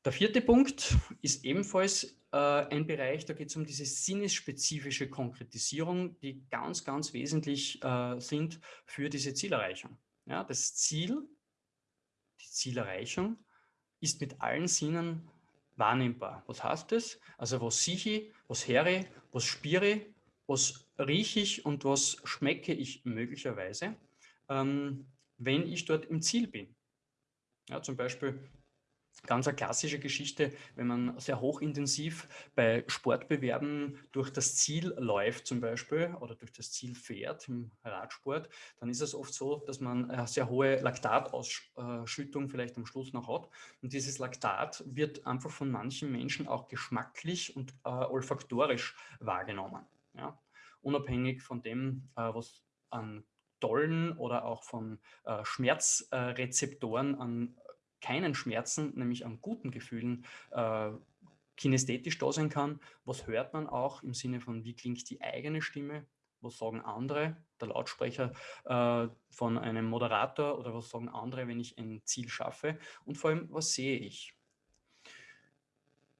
Der vierte Punkt ist ebenfalls äh, ein Bereich, da geht es um diese sinnesspezifische Konkretisierung, die ganz, ganz wesentlich äh, sind für diese Zielerreichung. Ja, das Ziel, die Zielerreichung, ist mit allen Sinnen wahrnehmbar. Was heißt das? Also was sehe ich, was höre ich, was spüre was rieche ich und was schmecke ich möglicherweise, ähm, wenn ich dort im Ziel bin. Ja, zum Beispiel Ganz eine klassische Geschichte, wenn man sehr hochintensiv bei Sportbewerben durch das Ziel läuft zum Beispiel oder durch das Ziel fährt im Radsport, dann ist es oft so, dass man eine sehr hohe Laktatausschüttung vielleicht am Schluss noch hat. Und dieses Laktat wird einfach von manchen Menschen auch geschmacklich und äh, olfaktorisch wahrgenommen. Ja? Unabhängig von dem, äh, was an tollen oder auch von äh, Schmerzrezeptoren an keinen Schmerzen, nämlich an guten Gefühlen, äh, kinästhetisch da sein kann. Was hört man auch im Sinne von, wie klingt die eigene Stimme? Was sagen andere, der Lautsprecher äh, von einem Moderator oder was sagen andere, wenn ich ein Ziel schaffe? Und vor allem, was sehe ich?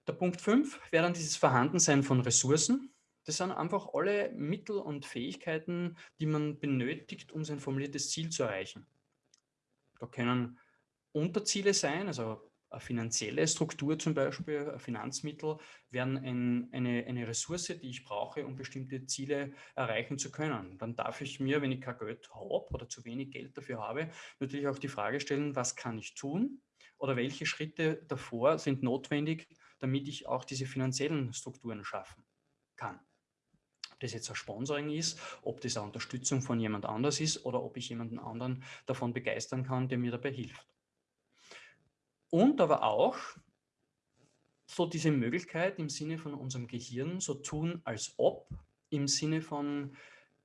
Der Punkt 5 wäre dann dieses Vorhandensein von Ressourcen. Das sind einfach alle Mittel und Fähigkeiten, die man benötigt, um sein formuliertes Ziel zu erreichen. Da können Unterziele sein, also eine finanzielle Struktur zum Beispiel, Finanzmittel, werden ein, eine, eine Ressource, die ich brauche, um bestimmte Ziele erreichen zu können. Dann darf ich mir, wenn ich kein Geld habe oder zu wenig Geld dafür habe, natürlich auch die Frage stellen, was kann ich tun oder welche Schritte davor sind notwendig, damit ich auch diese finanziellen Strukturen schaffen kann. Ob das jetzt ein Sponsoring ist, ob das eine Unterstützung von jemand anders ist oder ob ich jemanden anderen davon begeistern kann, der mir dabei hilft. Und aber auch so diese Möglichkeit im Sinne von unserem Gehirn, so tun als ob, im Sinne von,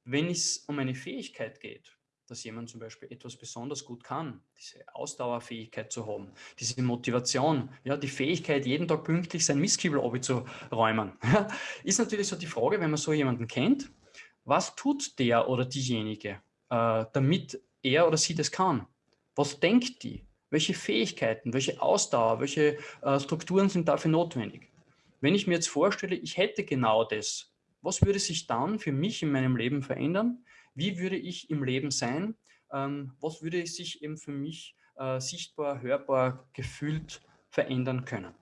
wenn es um eine Fähigkeit geht, dass jemand zum Beispiel etwas besonders gut kann, diese Ausdauerfähigkeit zu haben, diese Motivation, ja, die Fähigkeit, jeden Tag pünktlich sein Mistkübel zu räumen, ist natürlich so die Frage, wenn man so jemanden kennt, was tut der oder diejenige, äh, damit er oder sie das kann? Was denkt die? Welche Fähigkeiten, welche Ausdauer, welche äh, Strukturen sind dafür notwendig? Wenn ich mir jetzt vorstelle, ich hätte genau das, was würde sich dann für mich in meinem Leben verändern? Wie würde ich im Leben sein? Ähm, was würde sich eben für mich äh, sichtbar, hörbar, gefühlt verändern können?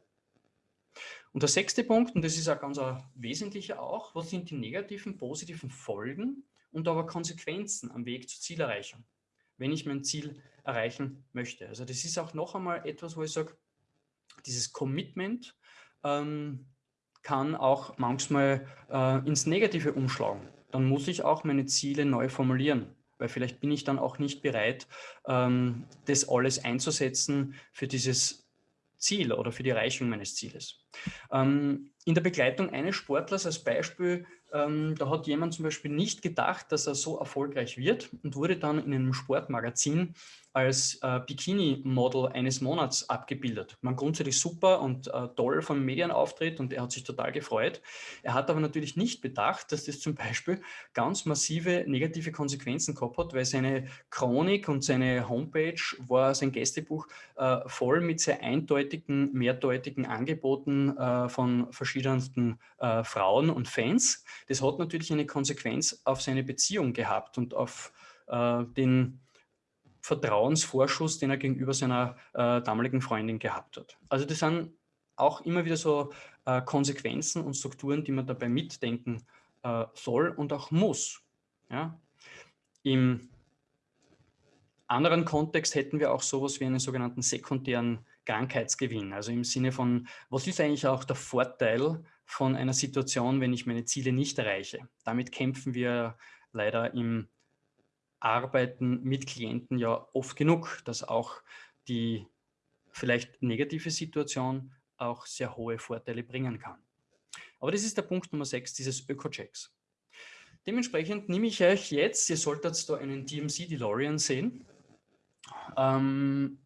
Und der sechste Punkt, und das ist ein ganz wesentlicher auch, was sind die negativen, positiven Folgen und aber Konsequenzen am Weg zur Zielerreichung? wenn ich mein Ziel erreichen möchte. Also das ist auch noch einmal etwas, wo ich sage, dieses Commitment ähm, kann auch manchmal äh, ins Negative umschlagen. Dann muss ich auch meine Ziele neu formulieren, weil vielleicht bin ich dann auch nicht bereit, ähm, das alles einzusetzen für dieses Ziel oder für die Erreichung meines Zieles. Ähm, in der Begleitung eines Sportlers als Beispiel ähm, da hat jemand zum Beispiel nicht gedacht, dass er so erfolgreich wird und wurde dann in einem Sportmagazin als äh, Bikini-Model eines Monats abgebildet. Man grundsätzlich super und äh, toll vom Medienauftritt und er hat sich total gefreut. Er hat aber natürlich nicht bedacht, dass das zum Beispiel ganz massive negative Konsequenzen gehabt hat, weil seine Chronik und seine Homepage war sein Gästebuch äh, voll mit sehr eindeutigen, mehrdeutigen Angeboten äh, von verschiedensten äh, Frauen und Fans. Das hat natürlich eine Konsequenz auf seine Beziehung gehabt und auf äh, den Vertrauensvorschuss, den er gegenüber seiner äh, damaligen Freundin gehabt hat. Also das sind auch immer wieder so äh, Konsequenzen und Strukturen, die man dabei mitdenken äh, soll und auch muss. Ja? Im anderen Kontext hätten wir auch sowas wie einen sogenannten sekundären Krankheitsgewinn. Also im Sinne von, was ist eigentlich auch der Vorteil von einer Situation, wenn ich meine Ziele nicht erreiche? Damit kämpfen wir leider im Arbeiten mit Klienten ja oft genug, dass auch die vielleicht negative Situation auch sehr hohe Vorteile bringen kann. Aber das ist der Punkt Nummer 6 dieses Öko-Checks. Dementsprechend nehme ich euch jetzt, ihr solltet da einen DMC DeLorean sehen, ähm,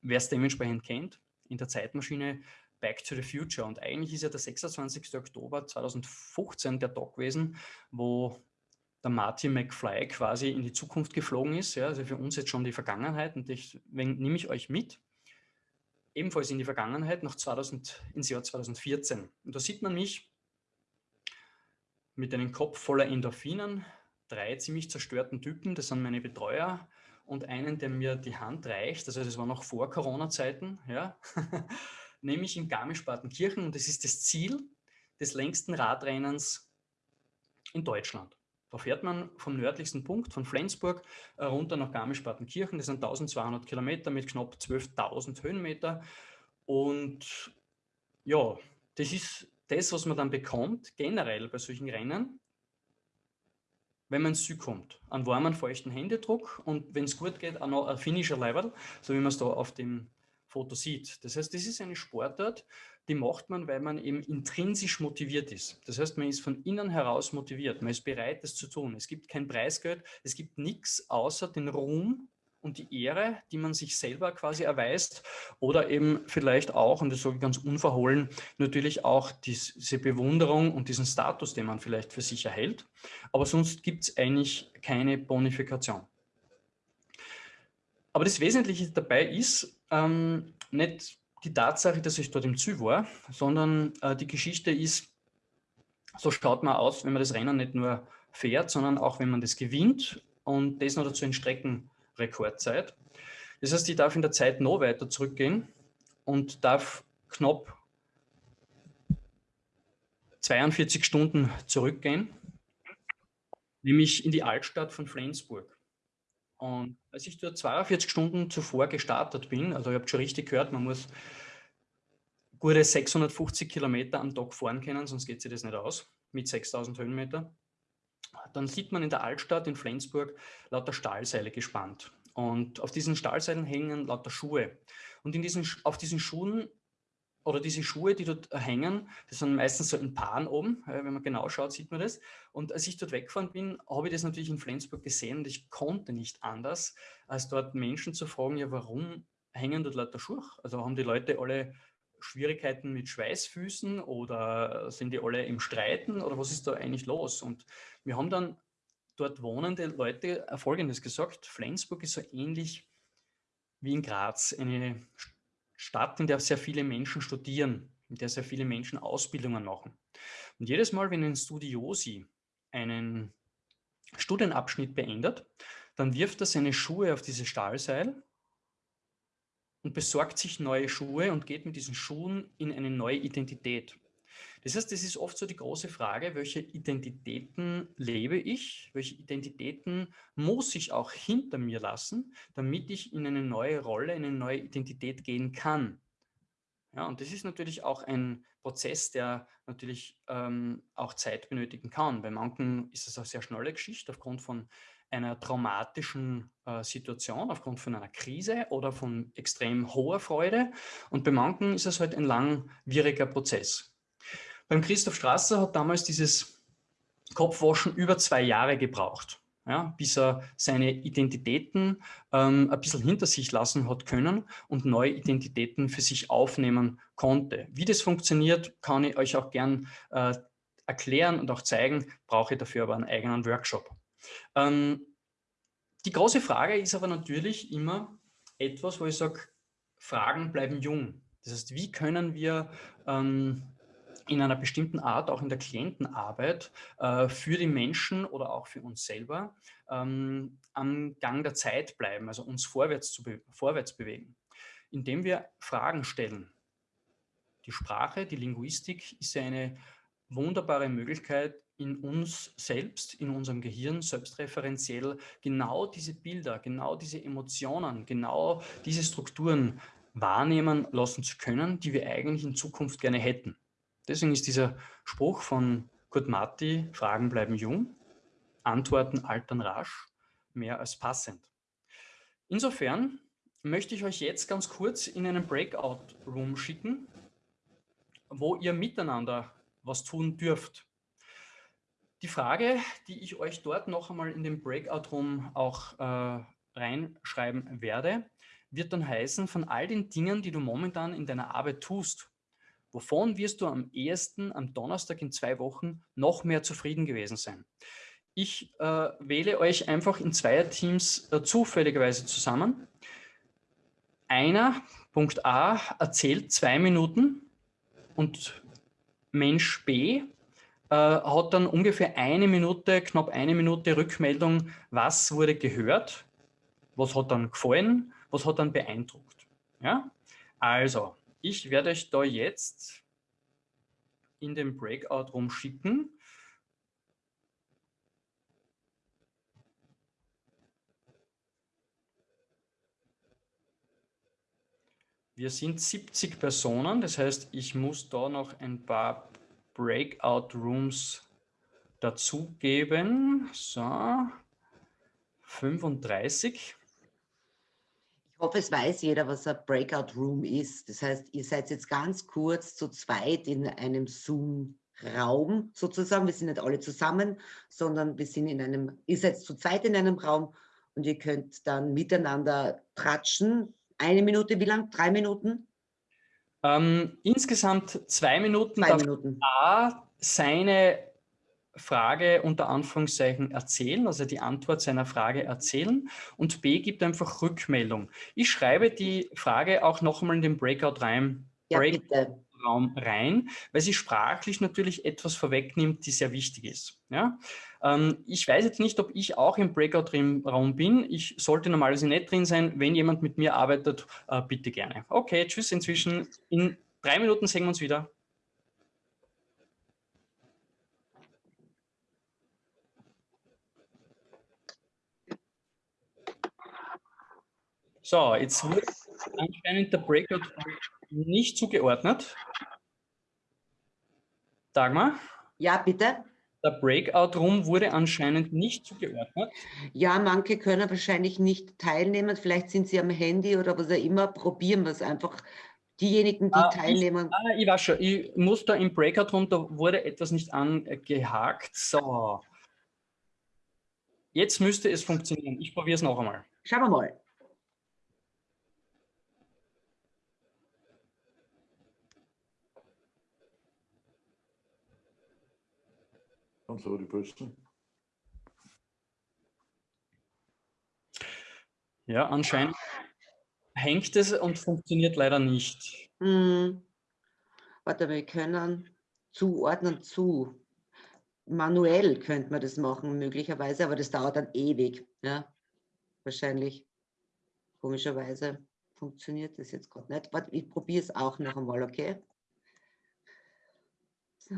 wer es dementsprechend kennt, in der Zeitmaschine Back to the Future. Und eigentlich ist ja der 26. Oktober 2015 der Tag gewesen, wo der Marty McFly quasi in die Zukunft geflogen ist. Ja, also für uns jetzt schon die Vergangenheit. Und deswegen nehme ich euch mit, ebenfalls in die Vergangenheit, nach 2000, ins Jahr 2014. Und da sieht man mich mit einem Kopf voller Endorphinen, drei ziemlich zerstörten Typen, das sind meine Betreuer, und einen, der mir die Hand reicht, also das war noch vor Corona-Zeiten, ja, nämlich in Garmisch-Partenkirchen und das ist das Ziel des längsten Radrennens in Deutschland. Da fährt man vom nördlichsten Punkt, von Flensburg, äh, runter nach Garmisch-Partenkirchen. Das sind 1200 Kilometer mit knapp 12.000 Höhenmeter. Und ja, das ist das, was man dann bekommt, generell bei solchen Rennen, wenn man ins Ziel kommt. Einen warmen, feuchten Händedruck und wenn es gut geht, auch noch ein Finisher-Level, so wie man es da auf dem Foto sieht. Das heißt, das ist eine Sportart, die macht man, weil man eben intrinsisch motiviert ist. Das heißt, man ist von innen heraus motiviert, man ist bereit, das zu tun. Es gibt kein Preisgeld, es gibt nichts außer den Ruhm und die Ehre, die man sich selber quasi erweist oder eben vielleicht auch, und das sage ich ganz unverhohlen, natürlich auch diese Bewunderung und diesen Status, den man vielleicht für sich erhält. Aber sonst gibt es eigentlich keine Bonifikation. Aber das Wesentliche dabei ist ähm, nicht die Tatsache, dass ich dort im Ziel war, sondern äh, die Geschichte ist, so schaut man aus, wenn man das Rennen nicht nur fährt, sondern auch wenn man das gewinnt und das noch dazu in Streckenrekordzeit. Das heißt, ich darf in der Zeit noch weiter zurückgehen und darf knapp 42 Stunden zurückgehen, nämlich in die Altstadt von Flensburg. Und als ich dort 42 Stunden zuvor gestartet bin, also ihr habt schon richtig gehört, man muss gute 650 Kilometer am Tag fahren können, sonst geht sich das nicht aus, mit 6000 Höhenmeter. Dann sieht man in der Altstadt in Flensburg lauter Stahlseile gespannt. Und auf diesen Stahlseilen hängen lauter Schuhe. Und in diesen, auf diesen Schuhen oder diese Schuhe, die dort hängen, das sind meistens so in Paaren oben, wenn man genau schaut, sieht man das. Und als ich dort weggefahren bin, habe ich das natürlich in Flensburg gesehen und ich konnte nicht anders, als dort Menschen zu fragen, ja, warum hängen dort lauter Schuhe? Also haben die Leute alle Schwierigkeiten mit Schweißfüßen oder sind die alle im Streiten oder was ist da eigentlich los? Und wir haben dann dort wohnende Leute Folgendes gesagt, Flensburg ist so ähnlich wie in Graz, eine Stadt, in der sehr viele Menschen studieren, in der sehr viele Menschen Ausbildungen machen. Und jedes Mal, wenn ein Studiosi einen Studienabschnitt beendet, dann wirft er seine Schuhe auf dieses Stahlseil und besorgt sich neue Schuhe und geht mit diesen Schuhen in eine neue Identität. Das heißt, es ist oft so die große Frage, welche Identitäten lebe ich, welche Identitäten muss ich auch hinter mir lassen, damit ich in eine neue Rolle, in eine neue Identität gehen kann. Ja, und das ist natürlich auch ein Prozess, der natürlich ähm, auch Zeit benötigen kann. Bei manchen ist es eine sehr schnelle Geschichte aufgrund von einer traumatischen äh, Situation, aufgrund von einer Krise oder von extrem hoher Freude. Und bei manchen ist es halt ein langwieriger Prozess. Beim Christoph Strasser hat damals dieses Kopfwaschen über zwei Jahre gebraucht, ja, bis er seine Identitäten ähm, ein bisschen hinter sich lassen hat können und neue Identitäten für sich aufnehmen konnte. Wie das funktioniert, kann ich euch auch gern äh, erklären und auch zeigen, brauche ich dafür aber einen eigenen Workshop. Ähm, die große Frage ist aber natürlich immer etwas, wo ich sage, Fragen bleiben jung. Das heißt, wie können wir ähm, in einer bestimmten Art, auch in der Klientenarbeit, äh, für die Menschen oder auch für uns selber ähm, am Gang der Zeit bleiben, also uns vorwärts, zu be vorwärts bewegen, indem wir Fragen stellen. Die Sprache, die Linguistik ist ja eine wunderbare Möglichkeit, in uns selbst, in unserem Gehirn selbstreferenziell genau diese Bilder, genau diese Emotionen, genau diese Strukturen wahrnehmen lassen zu können, die wir eigentlich in Zukunft gerne hätten. Deswegen ist dieser Spruch von Kurt Marti, Fragen bleiben jung, Antworten altern rasch, mehr als passend. Insofern möchte ich euch jetzt ganz kurz in einen Breakout-Room schicken, wo ihr miteinander was tun dürft. Die Frage, die ich euch dort noch einmal in den Breakout-Room auch äh, reinschreiben werde, wird dann heißen, von all den Dingen, die du momentan in deiner Arbeit tust, wovon wirst du am ehesten am Donnerstag in zwei Wochen noch mehr zufrieden gewesen sein? Ich äh, wähle euch einfach in Zweierteams äh, zufälligerweise zusammen. Einer, Punkt A, erzählt zwei Minuten und Mensch B äh, hat dann ungefähr eine Minute, knapp eine Minute Rückmeldung, was wurde gehört, was hat dann gefallen, was hat dann beeindruckt. Ja? Also, ich werde euch da jetzt in den Breakout rumschicken. Wir sind 70 Personen, das heißt, ich muss da noch ein paar Breakout Rooms dazugeben. So, 35. Ich hoffe, es weiß jeder, was ein Breakout Room ist. Das heißt, ihr seid jetzt ganz kurz zu zweit in einem Zoom-Raum sozusagen. Wir sind nicht alle zusammen, sondern wir sind in einem, ihr seid zu zweit in einem Raum und ihr könnt dann miteinander tratschen. Eine Minute, wie lang? Drei Minuten? Ähm, insgesamt zwei Minuten. Zwei Minuten. A seine Frage unter Anführungszeichen erzählen, also die Antwort seiner Frage erzählen und B gibt einfach Rückmeldung. Ich schreibe die Frage auch nochmal in den Breakout rein, Ja, Break bitte. Raum rein, weil sie sprachlich natürlich etwas vorwegnimmt, die sehr wichtig ist. Ja? Ähm, ich weiß jetzt nicht, ob ich auch im Breakout-Raum bin. Ich sollte normalerweise nicht drin sein. Wenn jemand mit mir arbeitet, äh, bitte gerne. Okay, tschüss inzwischen. In drei Minuten sehen wir uns wieder. So, jetzt wird anscheinend der Breakout nicht zugeordnet. Dagmar, Ja, bitte. der Breakout-Room wurde anscheinend nicht zugeordnet. Ja, manche können wahrscheinlich nicht teilnehmen. Vielleicht sind sie am Handy oder was auch immer. Probieren wir es einfach. Diejenigen, die Ah, ich- teilnehmen. Ah, ich weiß schon, ich muss da im Breakout-Room, da wurde etwas nicht angehakt. So. Jetzt müsste es funktionieren. Ich probiere es noch einmal. Schauen wir mal. Und so die Bösen. Ja, anscheinend hängt es und funktioniert leider nicht. Hm. Warte, wir können zuordnen zu. Manuell könnte man das machen, möglicherweise, aber das dauert dann ewig. Ja, wahrscheinlich. Komischerweise funktioniert das jetzt gerade nicht. Warte, ich probiere es auch noch einmal, okay? So.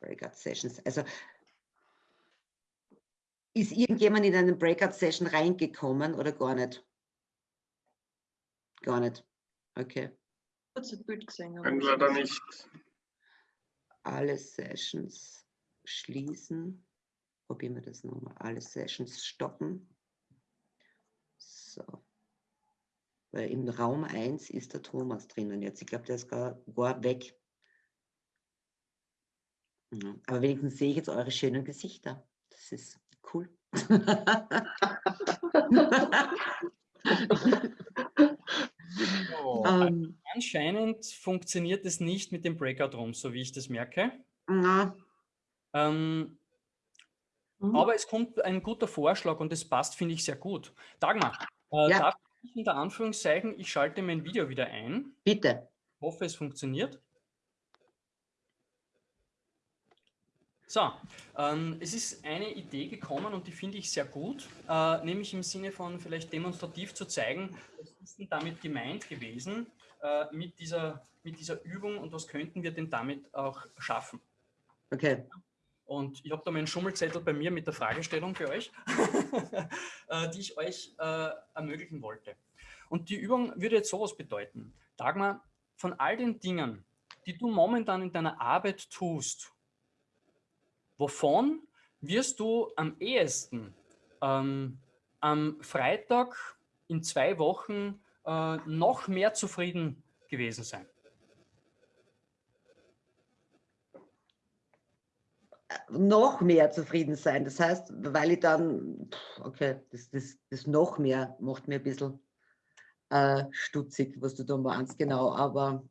Breakout Sessions. Also ist irgendjemand in einen Breakout-Session reingekommen oder gar nicht? Gar nicht. Okay. kurz ein Bild gesehen. aber Können ich- leider nicht. Alle Sessions schließen. Probieren wir das nochmal. Alle Sessions stoppen. So. Weil im Raum 1 ist der Thomas drinnen jetzt. Ich glaube, der ist gar, gar weg. Ja, aber wenigstens sehe ich jetzt eure schönen Gesichter. Das ist cool. So, ähm, anscheinend funktioniert es nicht mit dem Breakout-Room, so wie ich das merke. na, Ähm, aber es kommt ein guter Vorschlag und es passt, finde ich, sehr gut. Dagmar, äh, Ja. darf ich unter Anführungszeichen, ich schalte mein Video wieder ein. bitte. hoffe, es funktioniert. So, ähm, es ist eine Idee gekommen und die finde ich sehr gut, äh, nämlich im Sinne von vielleicht demonstrativ zu zeigen, was ist denn damit gemeint gewesen äh, mit, dieser, mit dieser Übung und was könnten wir denn damit auch schaffen. Okay. Und ich habe da meinen Schummelzettel bei mir mit der Fragestellung für euch, äh, die ich euch äh, ermöglichen wollte. Und die Übung würde jetzt sowas bedeuten. Dagmar, von all den Dingen, die du momentan in deiner Arbeit tust, wovon wirst du am ehesten ähm, am Freitag in zwei Wochen äh, noch mehr zufrieden gewesen sein? noch mehr zufrieden sein. Das heißt, weil ich dann, okay, das, das, das noch mehr macht mir ein bisschen äh, stutzig, was du da meinst, genau. Aber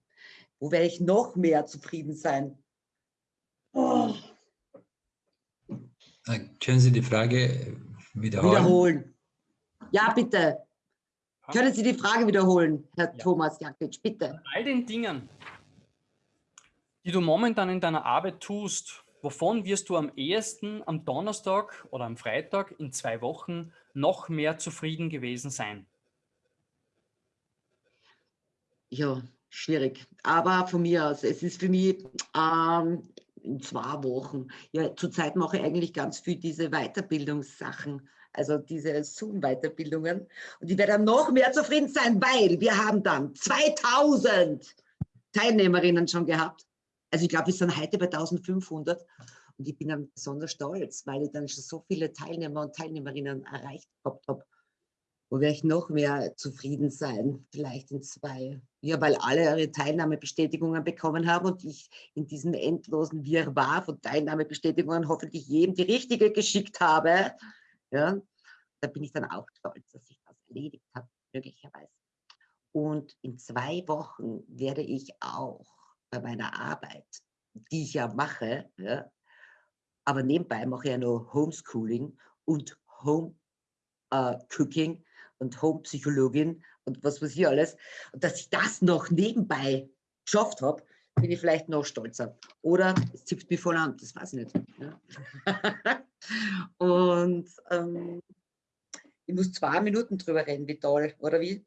wo werde ich noch mehr zufrieden sein? Oh. Können Sie die Frage wiederholen? Wiederholen. Ja, bitte. Können Sie die Frage wiederholen, Herr Ja. Thomas Jakic, bitte? all den Dingen, die du momentan in deiner Arbeit tust, wovon wirst du am ehesten am Donnerstag oder am Freitag in zwei Wochen noch mehr zufrieden gewesen sein? Ja, schwierig. Aber von mir aus, es ist für mich ähm, in zwei Wochen. Ja, zurzeit mache ich eigentlich ganz viel diese Weiterbildungssachen, also diese Zoom-Weiterbildungen. Und ich werde dann noch mehr zufrieden sein, weil wir haben dann 2000 Teilnehmerinnen schon gehabt. Also ich glaube, wir sind heute bei 1500. Und ich bin dann besonders stolz, weil ich dann schon so viele Teilnehmer und Teilnehmerinnen erreicht habe. Wo werde ich noch mehr zufrieden sein? Vielleicht in zwei. Ja, weil alle ihre Teilnahmebestätigungen bekommen haben und ich in diesem endlosen Wirrwarr von Teilnahmebestätigungen hoffentlich jedem die richtige geschickt habe. Ja, da bin ich dann auch stolz, dass ich das erledigt habe, möglicherweise. Und in zwei Wochen werde ich auch bei meiner Arbeit, die ich ja mache, ja, aber nebenbei mache ich ja noch Homeschooling und Home äh, Cooking und Homepsychologin und was weiß ich alles. Und dass ich das noch nebenbei geschafft habe, bin ich vielleicht noch stolzer. Oder es zipft mich voll an, das weiß ich nicht. Ja. und ähm, ich muss zwei Minuten drüber reden, wie toll, oder wie?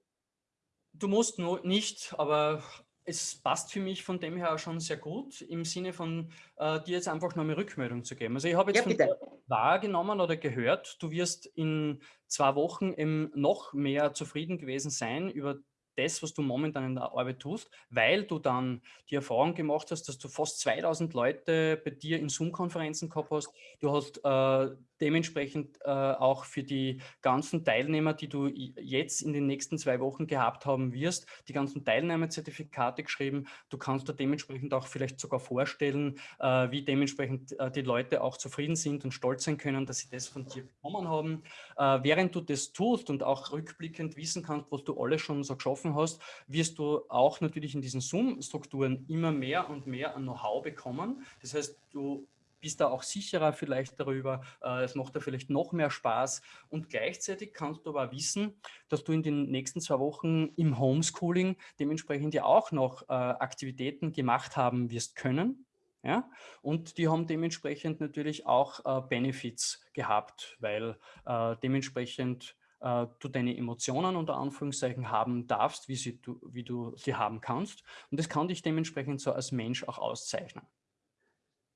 Du musst nur nicht, aber es passt für mich von dem her schon sehr gut, im Sinne von äh, dir jetzt einfach noch eine Rückmeldung zu geben. Also ich habe jetzt Ja, wahrgenommen oder gehört, du wirst in zwei Wochen eben noch mehr zufrieden gewesen sein über das, was du momentan in der Arbeit tust, weil du dann die Erfahrung gemacht hast, dass du fast 2000 Leute bei dir in Zoom-Konferenzen gehabt hast. Du hast äh, dementsprechend äh, auch für die ganzen Teilnehmer, die du jetzt in den nächsten zwei Wochen gehabt haben wirst, die ganzen Teilnahmezertifikate geschrieben. Du kannst dir dementsprechend auch vielleicht sogar vorstellen, äh, wie dementsprechend äh, die Leute auch zufrieden sind und stolz sein können, dass sie das von dir bekommen haben. Äh, während du das tust und auch rückblickend wissen kannst, was du alles schon so geschaffen hast, wirst du auch natürlich in diesen Zoom-Strukturen immer mehr und mehr an Know-how bekommen. Das heißt, du bist da auch sicherer vielleicht darüber, äh, es macht da vielleicht noch mehr Spaß und gleichzeitig kannst du aber wissen, dass du in den nächsten zwei Wochen im Homeschooling dementsprechend ja auch noch äh, Aktivitäten gemacht haben wirst können. Ja, und die haben dementsprechend natürlich auch äh, Benefits gehabt, weil äh, dementsprechend äh, du deine Emotionen unter Anführungszeichen haben darfst, wie, sie, du, wie du sie haben kannst. Und das kann dich dementsprechend so als Mensch auch auszeichnen.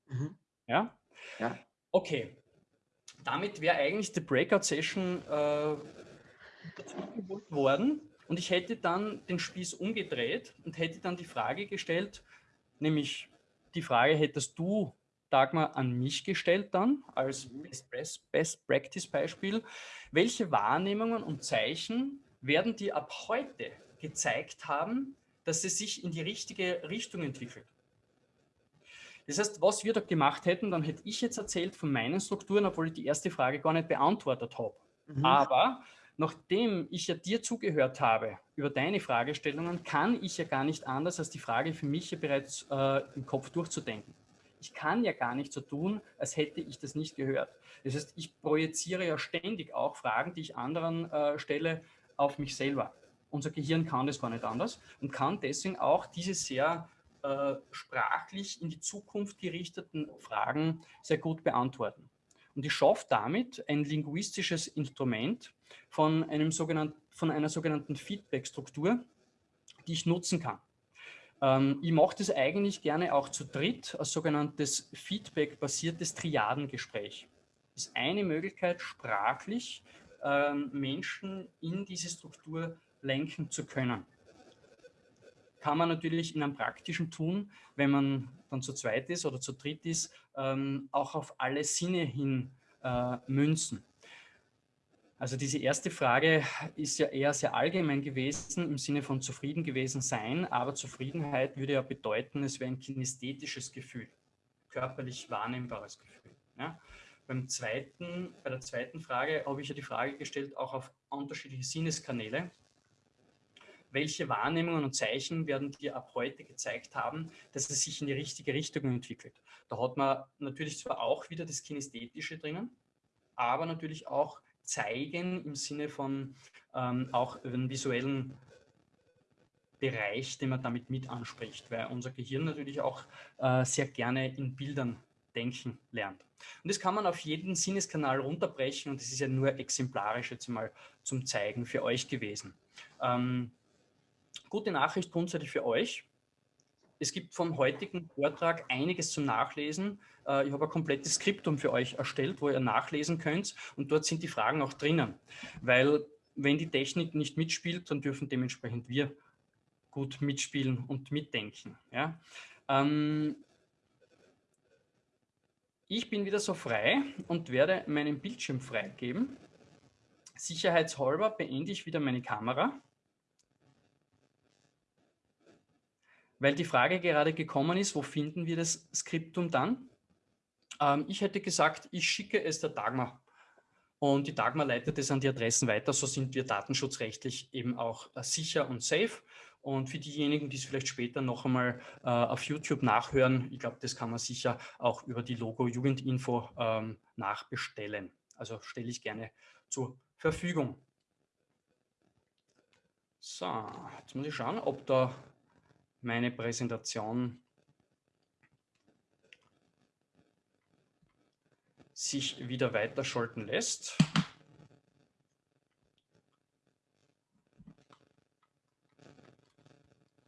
Mhm. Ja? Ja. Okay. Damit wäre eigentlich die Breakout-Session äh, dazugeholt worden. Und ich hätte dann den Spieß umgedreht und hätte dann die Frage gestellt, nämlich die Frage hättest du, Dagmar, an mich gestellt dann als Best, Best, Best Practice Beispiel. Welche Wahrnehmungen und Zeichen werden dir ab heute gezeigt haben, dass es sich in die richtige Richtung entwickelt? Das heißt, was wir da gemacht hätten, dann hätte ich jetzt erzählt von meinen Strukturen, obwohl ich die erste Frage gar nicht beantwortet habe. Mhm. Aber nachdem ich ja dir zugehört habe über deine Fragestellungen, kann ich ja gar nicht anders, als die Frage für mich ja bereits äh, im Kopf durchzudenken. Ich kann ja gar nicht so tun, als hätte ich das nicht gehört. Das heißt, ich projiziere ja ständig auch Fragen, die ich anderen äh, stelle, auf mich selber. Unser Gehirn kann das gar nicht anders und kann deswegen auch diese sehr äh, sprachlich in die Zukunft gerichteten Fragen sehr gut beantworten. Und ich schaffe damit ein linguistisches Instrument von, einem von einer sogenannten Feedback-Struktur, die ich nutzen kann. Ähm, ich mache das eigentlich gerne auch zu dritt als sogenanntes Feedback-basiertes Triadengespräch. Das ist eine Möglichkeit, sprachlich ähm, Menschen in diese Struktur lenken zu können. Kann man natürlich in einem praktischen tun, wenn man dann zu zweit ist oder zu dritt ist, ähm, auch auf alle Sinne hin äh, münzen. Also diese erste Frage ist ja eher sehr allgemein gewesen im Sinne von zufrieden gewesen sein, aber Zufriedenheit würde ja bedeuten, es wäre ein kinästhetisches Gefühl, körperlich wahrnehmbares Gefühl. Ja? Beim zweiten, bei der zweiten Frage habe ich ja die Frage gestellt, auch auf unterschiedliche Sinneskanäle. Welche Wahrnehmungen und Zeichen werden dir ab heute gezeigt haben, dass es sich in die richtige Richtung entwickelt? Da hat man natürlich zwar auch wieder das Kinästhetische drinnen, aber natürlich auch zeigen im Sinne von ähm, auch einen visuellen Bereich, den man damit mit anspricht, weil unser Gehirn natürlich auch äh, sehr gerne in Bildern denken lernt. Und das kann man auf jeden Sinneskanal runterbrechen und das ist ja nur exemplarisch jetzt mal zum Zeigen für euch gewesen. Ähm, gute Nachricht grundsätzlich für euch. Es gibt vom heutigen Vortrag einiges zum Nachlesen. Äh, ich habe ein komplettes Skriptum für euch erstellt, wo ihr nachlesen könnt und dort sind die Fragen auch drinnen. Weil wenn die Technik nicht mitspielt, dann dürfen dementsprechend wir gut mitspielen und mitdenken. Ja? Ähm, ich bin wieder so frei und werde meinen Bildschirm freigeben. Sicherheitshalber beende ich wieder meine Kamera. Weil die Frage gerade gekommen ist, wo finden wir das Skriptum dann? Ähm, ich hätte gesagt, ich schicke es der Dagmar und die Dagmar leitet es an die Adressen weiter. So sind wir datenschutzrechtlich eben auch äh, sicher und safe. Und für diejenigen, die es vielleicht später noch einmal äh, auf YouTube nachhören, ich glaube, das kann man sicher auch über die Logo Jugendinfo ähm, nachbestellen. Also stelle ich gerne zur Verfügung. So, jetzt muss ich schauen, ob da meine Präsentation sich wieder weiterschalten lässt.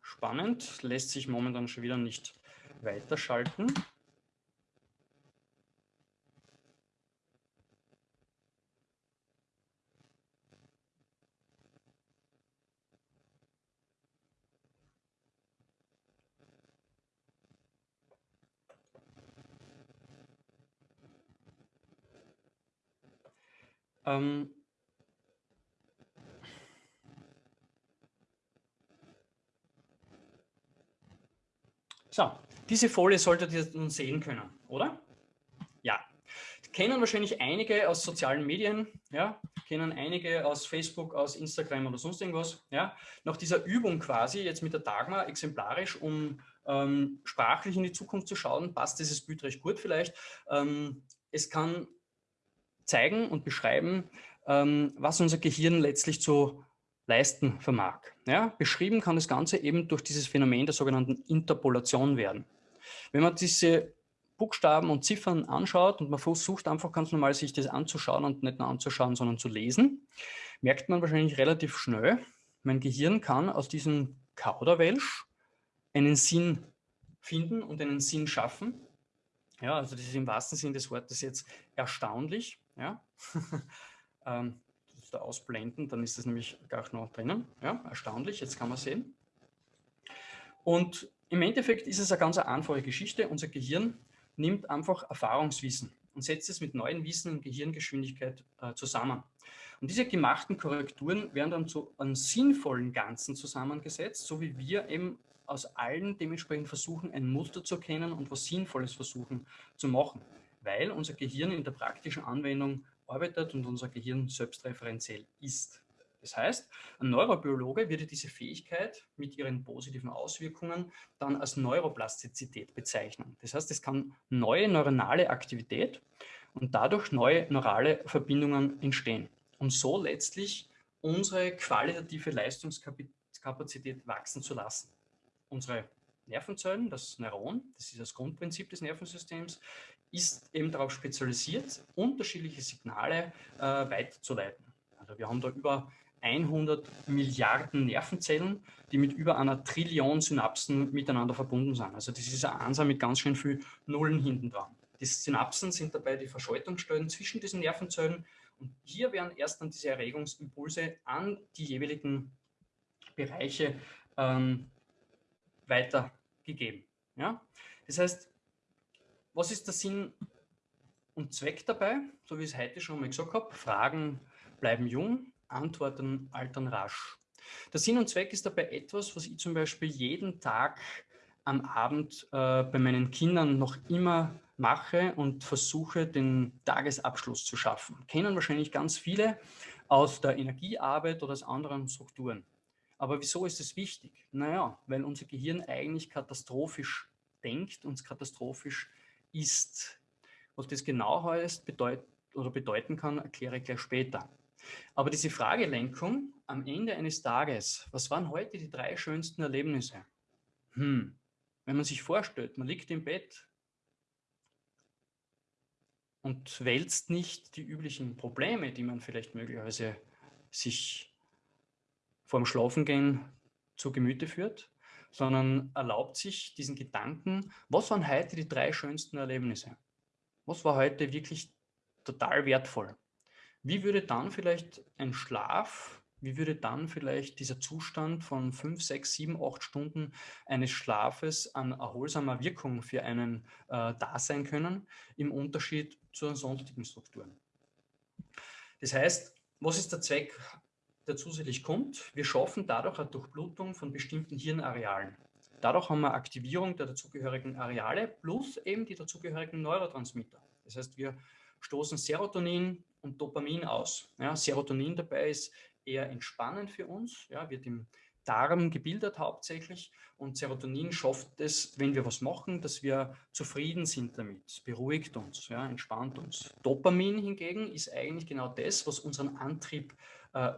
Spannend, lässt sich momentan schon wieder nicht weiterschalten. Ähm, so, diese Folie solltet ihr nun sehen können, oder? Ja. Kennen wahrscheinlich einige aus sozialen Medien, ja, kennen einige aus Facebook, aus Instagram oder sonst irgendwas, ja. Nach dieser Übung quasi, jetzt mit der Dagmar, exemplarisch, um ähm, sprachlich in die Zukunft zu schauen, passt dieses Bild recht gut vielleicht. Ähm, es kann zeigen und beschreiben, ähm, was unser Gehirn letztlich zu leisten vermag. Ja, beschrieben kann das Ganze eben durch dieses Phänomen der sogenannten Interpolation werden. Wenn man diese Buchstaben und Ziffern anschaut und man versucht einfach ganz normal sich das anzuschauen und nicht nur anzuschauen, sondern zu lesen, merkt man wahrscheinlich relativ schnell, mein Gehirn kann aus diesem Kauderwelsch einen Sinn finden und einen Sinn schaffen. Ja, also das ist im wahrsten Sinne des Wortes jetzt erstaunlich. Ja? ähm, das da ausblenden, dann ist das nämlich gar noch drinnen. Ja, erstaunlich, jetzt kann man sehen. Und im Endeffekt ist es eine ganz einfache Geschichte. Unser Gehirn nimmt einfach Erfahrungswissen und setzt es mit neuen Wissen in Gehirngeschwindigkeit äh, zusammen. Und diese gemachten Korrekturen werden dann zu einem sinnvollen Ganzen zusammengesetzt, so wie wir eben aus allen dementsprechend versuchen, ein Muster zu erkennen und was Sinnvolles versuchen zu machen weil unser Gehirn in der praktischen Anwendung arbeitet und unser Gehirn selbstreferenziell ist. Das heißt, ein Neurobiologe würde diese Fähigkeit mit ihren positiven Auswirkungen dann als Neuroplastizität bezeichnen. Das heißt, es kann neue neuronale Aktivität und dadurch neue neurale Verbindungen entstehen und so letztlich unsere qualitative Leistungskapazität wachsen zu lassen. Unsere Nervenzellen, das Neuron, das ist das Grundprinzip des Nervensystems, ist eben darauf spezialisiert, unterschiedliche Signale äh, weiterzuleiten. Also wir haben da über 100 Milliarden Nervenzellen, die mit über einer Trillion Synapsen miteinander verbunden sind. Also das ist eine Anzahl mit ganz schön viel Nullen hinten dran. Die Synapsen sind dabei die Verschaltungsstellen zwischen diesen Nervenzellen und hier werden erst dann diese Erregungsimpulse an die jeweiligen Bereiche ähm, weitergegeben. Ja? Das heißt, was ist der Sinn und Zweck dabei, so wie ich es heute schon mal gesagt habe, Fragen bleiben jung, Antworten altern rasch. Der Sinn und Zweck ist dabei etwas, was ich zum Beispiel jeden Tag am Abend äh, bei meinen Kindern noch immer mache und versuche, den Tagesabschluss zu schaffen. Kennen wahrscheinlich ganz viele aus der Energiearbeit oder aus anderen Strukturen. Aber wieso ist es wichtig? Naja, weil unser Gehirn eigentlich katastrophisch denkt und katastrophisch ist. Was das genau heißt bedeut oder bedeuten kann, erkläre ich gleich später. Aber diese Fragelenkung am Ende eines Tages, was waren heute die drei schönsten Erlebnisse? Hm, wenn man sich vorstellt, man liegt im Bett und wälzt nicht die üblichen Probleme, die man vielleicht möglicherweise sich vorm Schlafengehen zu Gemüte führt, sondern erlaubt sich diesen Gedanken, was waren heute die drei schönsten Erlebnisse? Was war heute wirklich total wertvoll? Wie würde dann vielleicht ein Schlaf, wie würde dann vielleicht dieser Zustand von fünf, sechs, sieben, acht Stunden eines Schlafes an erholsamer Wirkung für einen äh, da sein können, im Unterschied zu sonstigen Strukturen? Das heißt, was ist der Zweck, der zusätzlich kommt? Wir schaffen dadurch eine Durchblutung von bestimmten Hirnarealen. Dadurch haben wir Aktivierung der dazugehörigen Areale plus eben die dazugehörigen Neurotransmitter. Das heißt, wir stoßen Serotonin und Dopamin aus. Ja, Serotonin dabei ist eher entspannend für uns, ja, wird im Darm gebildet hauptsächlich und Serotonin schafft es, wenn wir was machen, dass wir zufrieden sind damit, es beruhigt uns, ja, entspannt uns. Dopamin hingegen ist eigentlich genau das, was unseren Antrieb äh,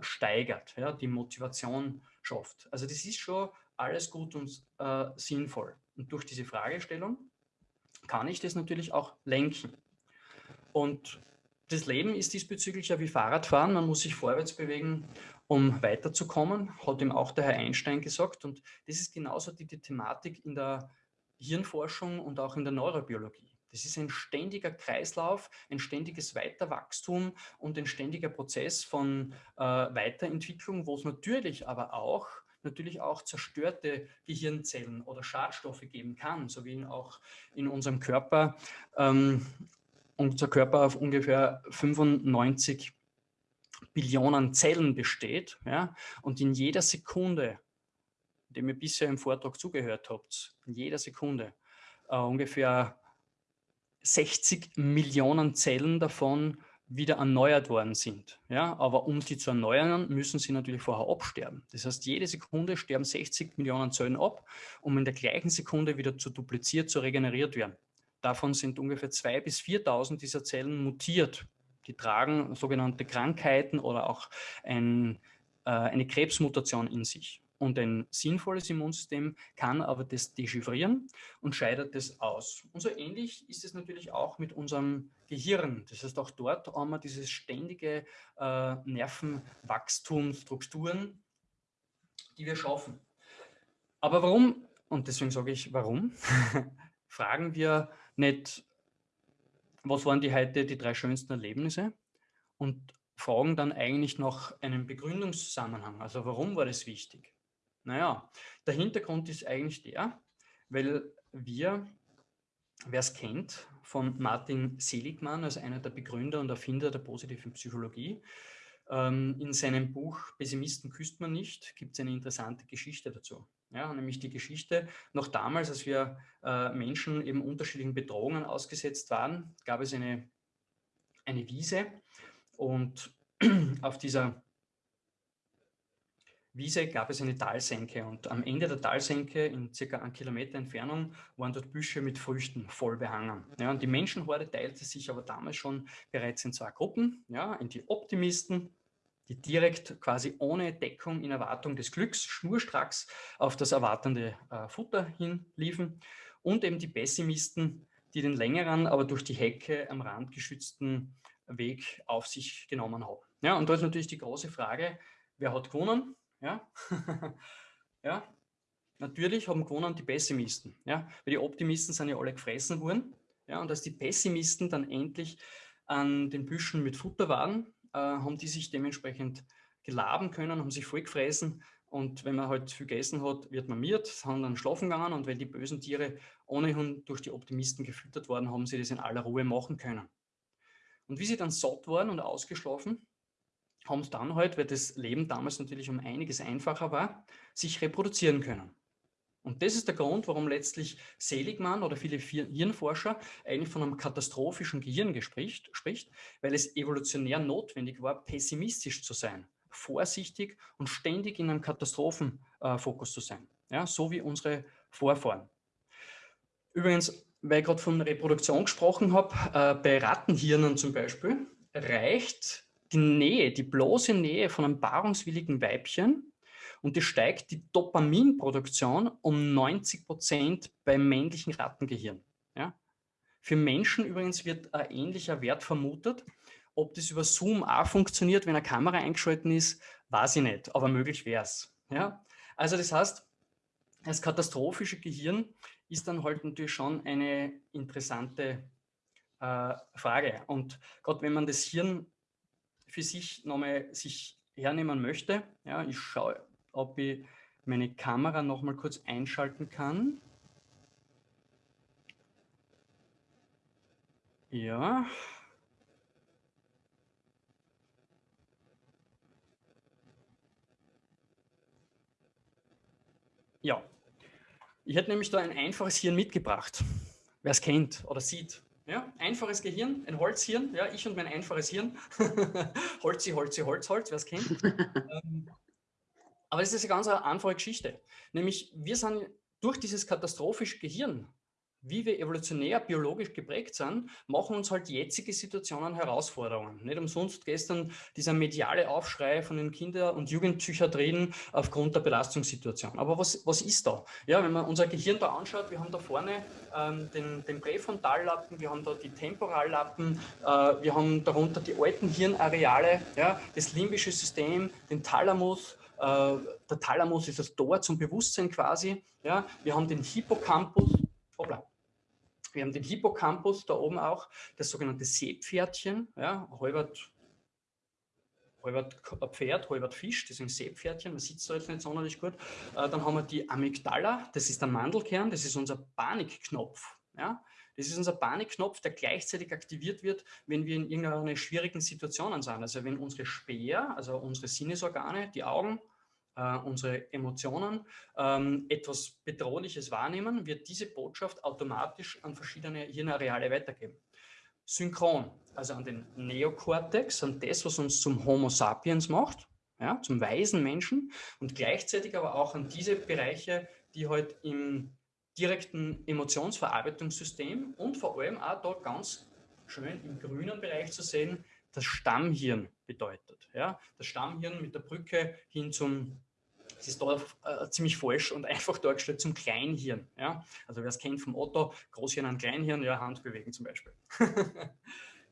steigert, ja, die Motivation schafft. Also das ist schon alles gut und äh, sinnvoll. Und durch diese Fragestellung kann ich das natürlich auch lenken. Und das Leben ist diesbezüglich ja wie Fahrradfahren. Man muss sich vorwärts bewegen, um weiterzukommen, hat ihm auch der Herr Einstein gesagt. Und das ist genauso die, die Thematik in der Hirnforschung und auch in der Neurobiologie. Das ist ein ständiger Kreislauf, ein ständiges Weiterwachstum und ein ständiger Prozess von äh, Weiterentwicklung, wo es natürlich aber auch natürlich auch zerstörte Gehirnzellen oder Schadstoffe geben kann, so wie auch in unserem Körper. Ähm, unser Körper auf ungefähr 95 Billionen Zellen besteht ja, und in jeder Sekunde, dem ihr bisher im Vortrag zugehört habt, in jeder Sekunde äh, ungefähr 60 Millionen Zellen davon wieder erneuert worden sind. Ja, aber um die zu erneuern, müssen sie natürlich vorher absterben. Das heißt, jede Sekunde sterben 60 Millionen Zellen ab, um in der gleichen Sekunde wieder zu dupliziert, zu regeneriert werden. Davon sind ungefähr 2.000 bis 4.000 dieser Zellen mutiert. Die tragen sogenannte Krankheiten oder auch ein, äh, eine Krebsmutation in sich. Und ein sinnvolles Immunsystem kann aber das dechiffrieren und scheidet das aus. Und so ähnlich ist es natürlich auch mit unserem Gehirn. Das heißt, auch dort haben wir dieses ständige äh, Nervenwachstum, Strukturen, die wir schaffen. Aber warum, und deswegen sage ich warum, fragen wir nicht, was waren die heute die drei schönsten Erlebnisse und fragen dann eigentlich nach einem Begründungszusammenhang. Also warum war das wichtig? Naja, der Hintergrund ist eigentlich der, weil wir, wer es kennt, von Martin Seligmann als einer der Begründer und Erfinder der positiven Psychologie, ähm, in seinem Buch Pessimisten küsst man nicht, gibt es eine interessante Geschichte dazu. Ja, nämlich die Geschichte, noch damals, als wir äh, Menschen eben unterschiedlichen Bedrohungen ausgesetzt waren, gab es eine, eine Wiese und auf dieser Wiese gab es eine Talsenke und am Ende der Talsenke in circa einem Kilometer Entfernung waren dort Büsche mit Früchten voll behangen. Ja, und die Menschenhorde teilte sich aber damals schon bereits in zwei Gruppen, ja, in die Optimisten die direkt quasi ohne Deckung in Erwartung des Glücks schnurstracks auf das erwartende äh, Futter hinliefen und eben die Pessimisten, die den längeren, aber durch die Hecke am Rand geschützten Weg auf sich genommen haben. Ja, und da ist natürlich die große Frage, wer hat gewonnen? Ja, ja? Natürlich haben gewonnen die Pessimisten, ja, weil die Optimisten sind ja alle gefressen worden. Ja, und als die Pessimisten dann endlich an den Büschen mit Futter waren, äh, haben die sich dementsprechend gelaben können, haben sich vollgefressen und wenn man halt viel gegessen hat, wird man miert, haben dann schlafen gegangen. Und wenn die bösen Tiere ohnehin durch die Optimisten gefüttert worden, haben sie das in aller Ruhe machen können. Und wie sie dann satt waren und ausgeschlafen, haben dann halt, weil das Leben damals natürlich um einiges einfacher war, sich reproduzieren können. Und das ist der Grund, warum letztlich Seligmann oder viele Hirnforscher eigentlich von einem katastrophischen Gehirn spricht, spricht, weil es evolutionär notwendig war, pessimistisch zu sein, vorsichtig und ständig in einem Katastrophenfokus äh, zu sein, ja, so wie unsere Vorfahren. Übrigens, weil ich gerade von Reproduktion gesprochen habe, äh, bei Rattenhirnen zum Beispiel reicht die Nähe, die bloße Nähe von einem paarungswilligen Weibchen und es steigt die Dopaminproduktion um 90 Prozent beim männlichen Rattengehirn. Ja? Für Menschen übrigens wird ein ähnlicher Wert vermutet. Ob das über Zoom auch funktioniert, wenn eine Kamera eingeschaltet ist, weiß ich nicht, aber möglich wäre es. Ja? Also das heißt, das katastrophische Gehirn ist dann halt natürlich schon eine interessante äh, Frage. Und gerade wenn man das Hirn für sich nochmal sich hernehmen möchte. Ja, ich schaue, ob ich meine Kamera noch mal kurz einschalten kann. Ja. Ja, ich hätte nämlich da ein einfaches Hirn mitgebracht. Wer es kennt oder sieht. Ja, einfaches Gehirn, ein Holzhirn, ja, ich und mein einfaches Hirn. Holzi, Holzi, Holz, Holz, wer es kennt. ähm, aber es ist eine ganz einfache Geschichte. Nämlich, wir sind durch dieses katastrophische Gehirn wie wir evolutionär biologisch geprägt sind, machen uns halt jetzige Situationen Herausforderungen. Nicht umsonst gestern dieser mediale Aufschrei von den Kinder- und Jugendpsychiatrien aufgrund der Belastungssituation. Aber was, was ist da? Ja, wenn man unser Gehirn da anschaut, wir haben da vorne ähm, den, den Präfrontallappen, wir haben da die Temporallappen, äh, wir haben darunter die alten Hirnareale, ja, das limbische System, den Thalamus, äh, der Thalamus ist das Tor zum Bewusstsein quasi. Ja, wir haben den Hippocampus, hoppla, wir haben den Hippocampus da oben auch, das sogenannte Seepferdchen, ja, halbert, halbert Pferd, halbert Fisch, das sind Seepferdchen, man sieht es da jetzt nicht sonderlich gut. Äh, dann haben wir die Amygdala, das ist der Mandelkern, das ist unser Panikknopf. Ja. Das ist unser Panikknopf, der gleichzeitig aktiviert wird, wenn wir in irgendeiner schwierigen Situation sind. Also wenn unsere Speer, also unsere Sinnesorgane, die Augen, äh, unsere Emotionen ähm, etwas Bedrohliches wahrnehmen, wird diese Botschaft automatisch an verschiedene Hirnareale weitergeben. Synchron, also an den Neokortex, an das, was uns zum Homo sapiens macht, ja, zum weisen Menschen und gleichzeitig aber auch an diese Bereiche, die halt im direkten Emotionsverarbeitungssystem und vor allem auch dort ganz schön im grünen Bereich zu sehen, das Stammhirn bedeutet. Ja? Das Stammhirn mit der Brücke hin zum, es ist da äh, ziemlich falsch und einfach dargestellt, zum Kleinhirn. Ja? Also wer es kennt vom Otto, Großhirn an Kleinhirn, ja, Hand bewegen zum Beispiel.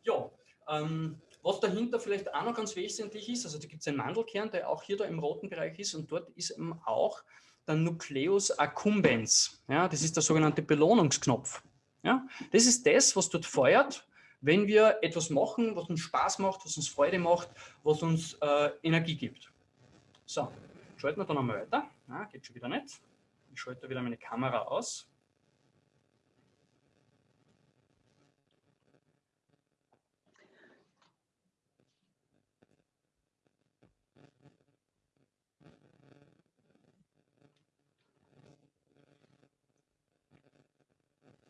ja, ähm, was dahinter vielleicht auch noch ganz wesentlich ist, also da gibt es einen Mandelkern, der auch hier da im roten Bereich ist und dort ist eben auch der Nucleus accumbens. Ja, das ist der sogenannte Belohnungsknopf. Ja, das ist das, was dort feuert, wenn wir etwas machen, was uns Spaß macht, was uns Freude macht, was uns äh, Energie gibt. So, schalten wir dann einmal weiter. Na, geht schon wieder nicht. Ich schalte wieder meine Kamera aus.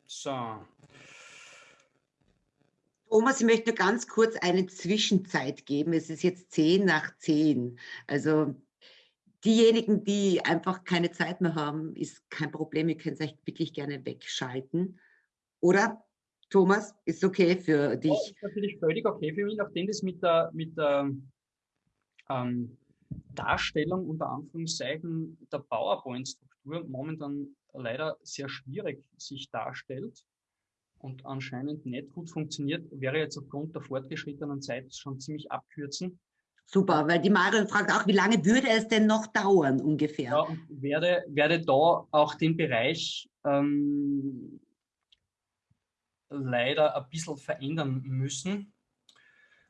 So, Thomas, ich möchte nur ganz kurz eine Zwischenzeit geben. Es ist jetzt zehn nach zehn. Also diejenigen, die einfach keine Zeit mehr haben, ist kein Problem. Ihr könnt euch wirklich gerne wegschalten. Oder, Thomas, ist okay für dich? Ja, ist natürlich völlig okay für mich, nachdem das mit der, mit der ähm, Darstellung unter Anführungszeichen der PowerPoint-Struktur momentan leider sehr schwierig sich darstellt und anscheinend nicht gut funktioniert, wäre jetzt aufgrund der fortgeschrittenen Zeit schon ziemlich abkürzen. Super, weil die Marion fragt auch, wie lange würde es denn noch dauern ungefähr? Ja, werde, werde da auch den Bereich ähm, leider ein bisschen verändern müssen.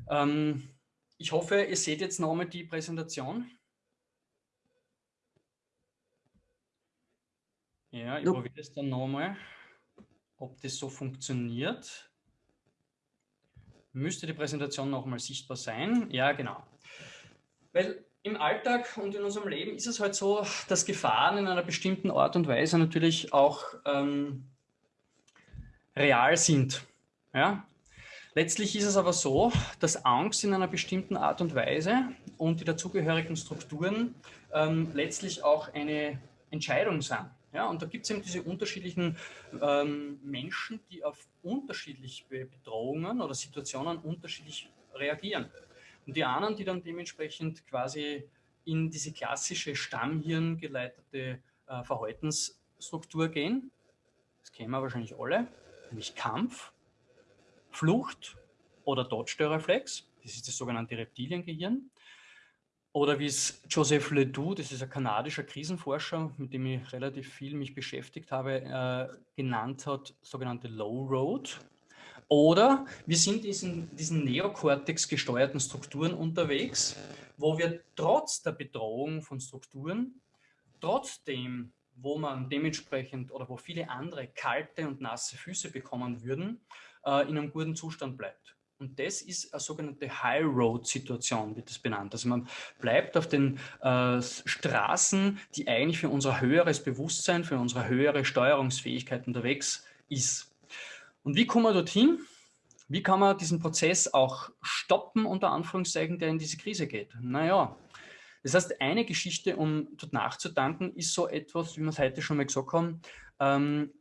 Ähm, ich hoffe, ihr seht jetzt nochmal die Präsentation. Ja, ich probiere es dann nochmal ob das so funktioniert. Müsste die Präsentation nochmal sichtbar sein. Ja, genau. Weil im Alltag und in unserem Leben ist es halt so, dass Gefahren in einer bestimmten Art und Weise natürlich auch ähm, real sind. Ja? Letztlich ist es aber so, dass Angst in einer bestimmten Art und Weise und die dazugehörigen Strukturen ähm, letztlich auch eine Entscheidung sind. Ja, und da gibt es eben diese unterschiedlichen ähm, Menschen, die auf unterschiedliche Bedrohungen oder Situationen unterschiedlich reagieren. Und die anderen, die dann dementsprechend quasi in diese klassische Stammhirn geleitete äh, Verhaltensstruktur gehen, das kennen wir wahrscheinlich alle, nämlich Kampf, Flucht oder Dodge-Reflex, das ist das sogenannte Reptiliengehirn. Oder wie es Joseph Ledoux, das ist ein kanadischer Krisenforscher, mit dem ich relativ viel mich beschäftigt habe, äh, genannt hat, sogenannte Low Road. Oder wir sind in diesen Neokortex gesteuerten Strukturen unterwegs, wo wir trotz der Bedrohung von Strukturen, trotzdem, wo man dementsprechend oder wo viele andere kalte und nasse Füße bekommen würden, äh, in einem guten Zustand bleibt. Und das ist eine sogenannte High Road Situation, wird das benannt. Also man bleibt auf den äh, Straßen, die eigentlich für unser höheres Bewusstsein, für unsere höhere Steuerungsfähigkeit unterwegs ist. Und wie kommen wir dorthin? Wie kann man diesen Prozess auch stoppen, unter Anführungszeichen, der in diese Krise geht? Naja, das heißt, eine Geschichte, um dort nachzudanken, ist so etwas, wie wir es heute schon mal gesagt haben, ähm,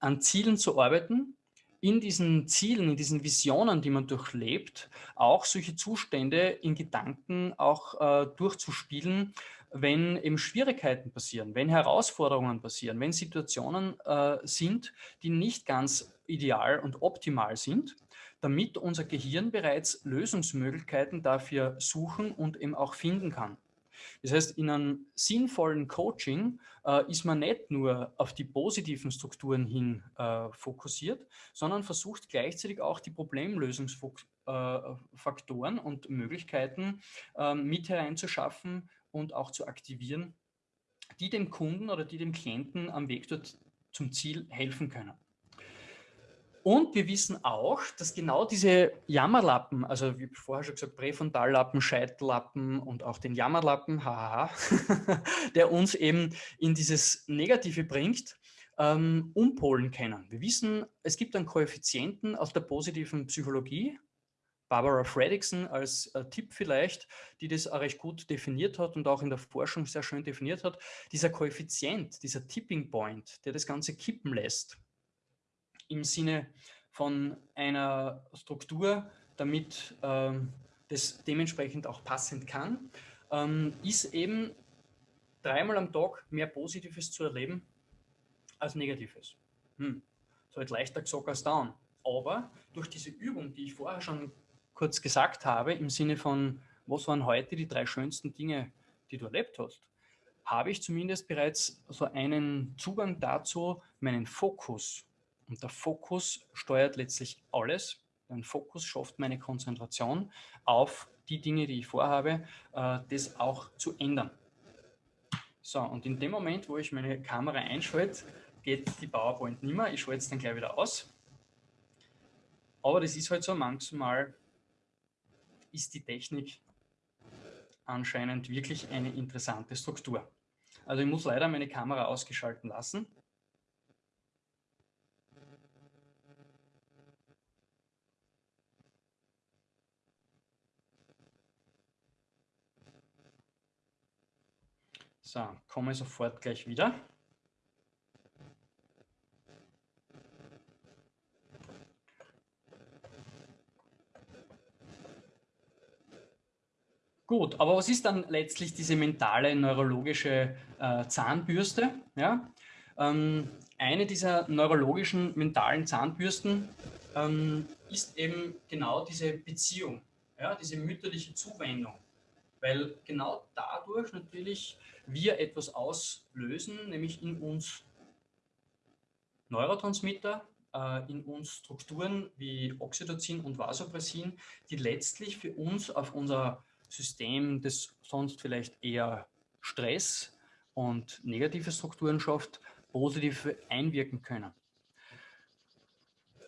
an Zielen zu arbeiten, in diesen Zielen, in diesen Visionen, die man durchlebt, auch solche Zustände in Gedanken auch äh, durchzuspielen, wenn eben Schwierigkeiten passieren, wenn Herausforderungen passieren, wenn Situationen äh, sind, die nicht ganz ideal und optimal sind, damit unser Gehirn bereits Lösungsmöglichkeiten dafür suchen und eben auch finden kann. Das heißt, in einem sinnvollen Coaching äh, ist man nicht nur auf die positiven Strukturen hin äh, fokussiert, sondern versucht gleichzeitig auch die Problemlösungsfaktoren äh, und Möglichkeiten ähm, mit hereinzuschaffen und auch zu aktivieren, die dem Kunden oder die dem Klienten am Weg dort zum Ziel helfen können. Und wir wissen auch, dass genau diese Jammerlappen, also wie vorher schon gesagt, Präfrontallappen, Scheitellappen und auch den Jammerlappen, haha, der uns eben in dieses Negative bringt, ähm, umpolen können. Wir wissen, es gibt einen Koeffizienten aus der positiven Psychologie, Barbara Fredrickson als äh, Tipp vielleicht, die das auch recht gut definiert hat und auch in der Forschung sehr schön definiert hat. Dieser Koeffizient, dieser Tipping Point, der das Ganze kippen lässt, im Sinne von einer Struktur, damit ähm, das dementsprechend auch passend kann, ähm, ist eben dreimal am Tag mehr Positives zu erleben als Negatives. Hm. So halt leichter gesagt als down. Aber durch diese Übung, die ich vorher schon kurz gesagt habe, im Sinne von, was waren heute die drei schönsten Dinge, die du erlebt hast, habe ich zumindest bereits so einen Zugang dazu, meinen Fokus und der Fokus steuert letztlich alles. Ein Fokus schafft meine Konzentration auf die Dinge, die ich vorhabe, äh, das auch zu ändern. So, und in dem Moment, wo ich meine Kamera einschalte, geht die PowerPoint nicht mehr. Ich schalte es dann gleich wieder aus. Aber das ist halt so, manchmal ist die Technik anscheinend wirklich eine interessante Struktur. Also ich muss leider meine Kamera ausgeschalten lassen. So, komme sofort gleich wieder. Gut, aber was ist dann letztlich diese mentale neurologische äh, Zahnbürste? Ja? Ähm, eine dieser neurologischen mentalen Zahnbürsten ähm, ist eben genau diese Beziehung, ja? diese mütterliche Zuwendung. Weil genau dadurch natürlich wir etwas auslösen, nämlich in uns Neurotransmitter, äh, in uns Strukturen wie Oxytocin und Vasopressin, die letztlich für uns auf unser System, das sonst vielleicht eher Stress und negative Strukturen schafft, positiv einwirken können.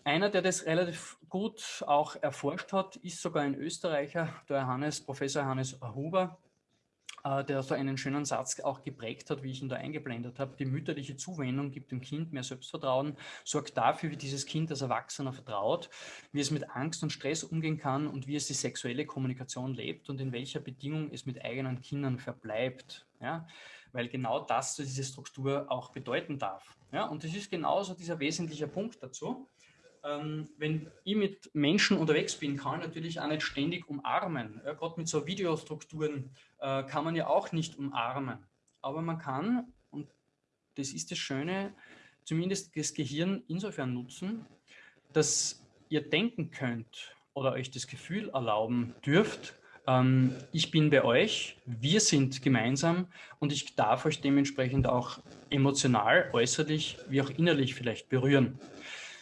Einer, der das relativ gut auch erforscht hat, ist sogar ein Österreicher, der Hannes, Professor Hannes Huber, äh, der so einen schönen Satz auch geprägt hat, wie ich ihn da eingeblendet habe. Die mütterliche Zuwendung gibt dem Kind mehr Selbstvertrauen, sorgt dafür, wie dieses Kind als Erwachsener vertraut, wie es mit Angst und Stress umgehen kann und wie es die sexuelle Kommunikation lebt und in welcher Bedingung es mit eigenen Kindern verbleibt. Ja? Weil genau das diese Struktur auch bedeuten darf. Ja? Und das ist genauso dieser wesentliche Punkt dazu ähm, wenn ich mit Menschen unterwegs bin, kann ich natürlich auch nicht ständig umarmen. Ja, Gerade mit so Videostrukturen äh, kann man ja auch nicht umarmen. Aber man kann, und das ist das Schöne, zumindest das Gehirn insofern nutzen, dass ihr denken könnt oder euch das Gefühl erlauben dürft, ähm, ich bin bei euch, wir sind gemeinsam und ich darf euch dementsprechend auch emotional, äußerlich wie auch innerlich vielleicht berühren.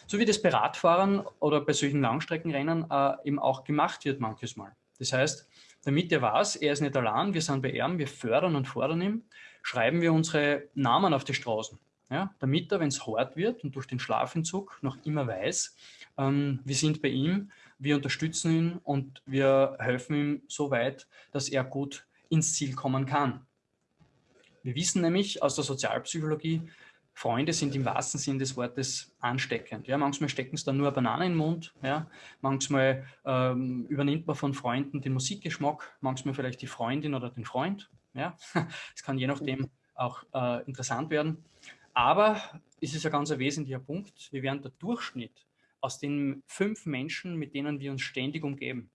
So wie das bei Radfahrern oder bei solchen Langstreckenrennen äh, eben auch gemacht wird manches Mal. Das heißt, damit er weiß, er ist nicht allein, wir sind bei ihm, wir fördern und fordern ihn, schreiben wir unsere Namen auf die Straßen. Ja, damit er, wenn es hart wird und durch den Schlafentzug noch immer weiß, ähm, wir sind bei ihm, wir unterstützen ihn und wir helfen ihm so weit, dass er gut ins Ziel kommen kann. Wir wissen nämlich aus der Sozialpsychologie, Freunde sind im wahrsten Sinn des Wortes ansteckend. Ja, manchmal stecken es dann nur eine Banane in den Mund. Ja, manchmal ähm, übernimmt man von Freunden den Musikgeschmack, manchmal vielleicht die Freundin oder den Freund. Ja, es kann je nachdem auch äh, interessant werden. Aber es ist ein ganz wesentlicher Punkt. Wir werden der Durchschnitt aus den fünf Menschen, mit denen wir uns ständig umgeben.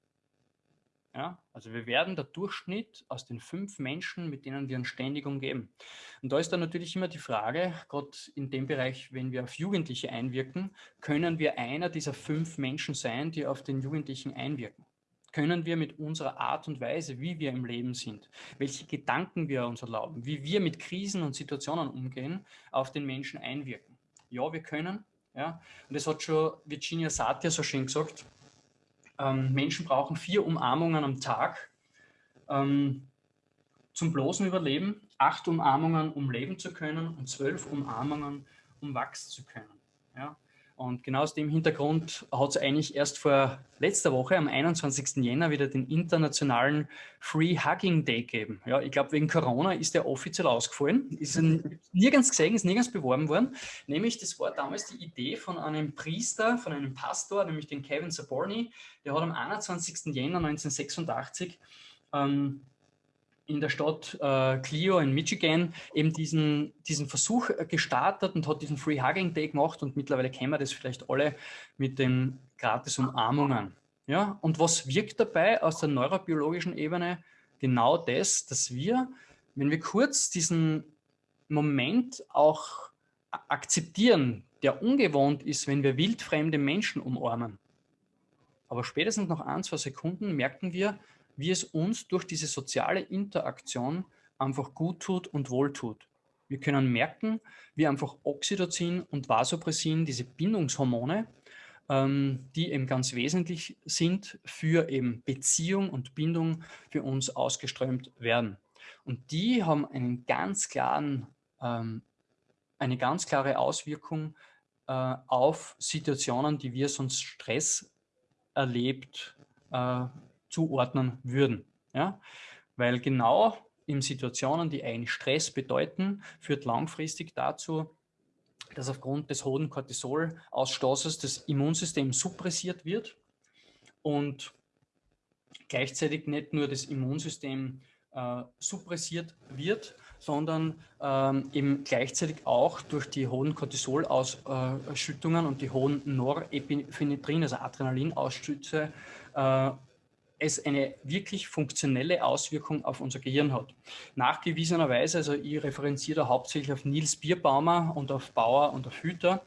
Ja, also wir werden der Durchschnitt aus den fünf Menschen, mit denen wir uns ständig umgeben. Und da ist dann natürlich immer die Frage, gerade in dem Bereich, wenn wir auf Jugendliche einwirken, können wir einer dieser fünf Menschen sein, die auf den Jugendlichen einwirken? Können wir mit unserer Art und Weise, wie wir im Leben sind, welche Gedanken wir uns erlauben, wie wir mit Krisen und Situationen umgehen, auf den Menschen einwirken? Ja, wir können. Ja, und das hat schon Virginia Satir so schön gesagt, ähm, Menschen brauchen vier Umarmungen am Tag ähm, zum bloßen Überleben, acht Umarmungen, um leben zu können und zwölf Umarmungen, um wachsen zu können. Ja? Und genau aus dem Hintergrund hat es eigentlich erst vor letzter Woche, am 21. Jänner, wieder den internationalen Free Hugging Day gegeben. Ja, ich glaube, wegen Corona ist der offiziell ausgefallen. Ist nirgends gesehen, ist nirgends beworben worden. Nämlich, das war damals die Idee von einem Priester, von einem Pastor, nämlich den Kevin Saborni. Der hat am 21. Jänner 1986 ähm, in der Stadt äh, Clio in Michigan eben diesen, diesen Versuch äh, gestartet und hat diesen Free Hugging Day gemacht und mittlerweile kennen wir das vielleicht alle mit den gratis Umarmungen. Ja, und was wirkt dabei aus der neurobiologischen Ebene? Genau das, dass wir, wenn wir kurz diesen Moment auch akzeptieren, der ungewohnt ist, wenn wir wildfremde Menschen umarmen. Aber spätestens nach ein, zwei Sekunden merken wir, wie es uns durch diese soziale Interaktion einfach gut tut und wohltut. Wir können merken, wie einfach Oxytocin und Vasopressin, diese Bindungshormone, ähm, die eben ganz wesentlich sind für eben Beziehung und Bindung für uns ausgeströmt werden. Und die haben einen ganz klaren, ähm, eine ganz klare Auswirkung äh, auf Situationen, die wir sonst Stress erlebt äh, zuordnen würden. Ja? Weil genau in Situationen, die eigentlich Stress bedeuten, führt langfristig dazu, dass aufgrund des hohen Cortisolausstoßes das Immunsystem suppressiert wird und gleichzeitig nicht nur das Immunsystem äh, suppressiert wird, sondern ähm, eben gleichzeitig auch durch die hohen Cortisolausschüttungen und die hohen Norepinephrine, also Adrenalinausschüsse, äh, es eine wirklich funktionelle Auswirkung auf unser Gehirn hat. Nachgewiesenerweise, also ich referenziere da hauptsächlich auf Nils Bierbaumer und auf Bauer und auf Hüter,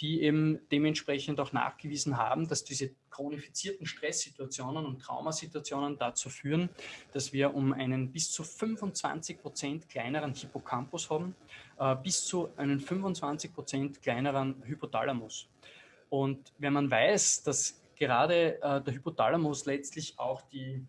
die eben dementsprechend auch nachgewiesen haben, dass diese chronifizierten Stresssituationen und Traumasituationen dazu führen, dass wir um einen bis zu 25 Prozent kleineren Hippocampus haben, äh, bis zu einen 25 Prozent kleineren Hypothalamus. Und wenn man weiß, dass gerade äh, der Hypothalamus letztlich auch die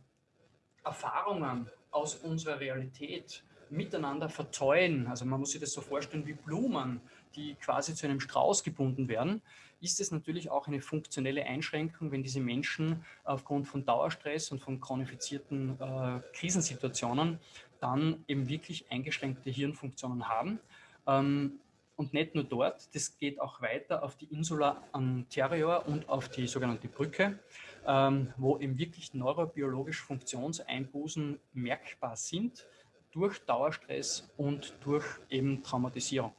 Erfahrungen aus unserer Realität miteinander verzäulen, also man muss sich das so vorstellen wie Blumen, die quasi zu einem Strauß gebunden werden, ist es natürlich auch eine funktionelle Einschränkung, wenn diese Menschen aufgrund von Dauerstress und von chronifizierten äh, Krisensituationen dann eben wirklich eingeschränkte Hirnfunktionen haben. Ähm, und nicht nur dort, das geht auch weiter auf die Insula anterior und auf die sogenannte Brücke, ähm, wo eben wirklich neurobiologische Funktionseinbußen merkbar sind durch Dauerstress und durch eben Traumatisierung.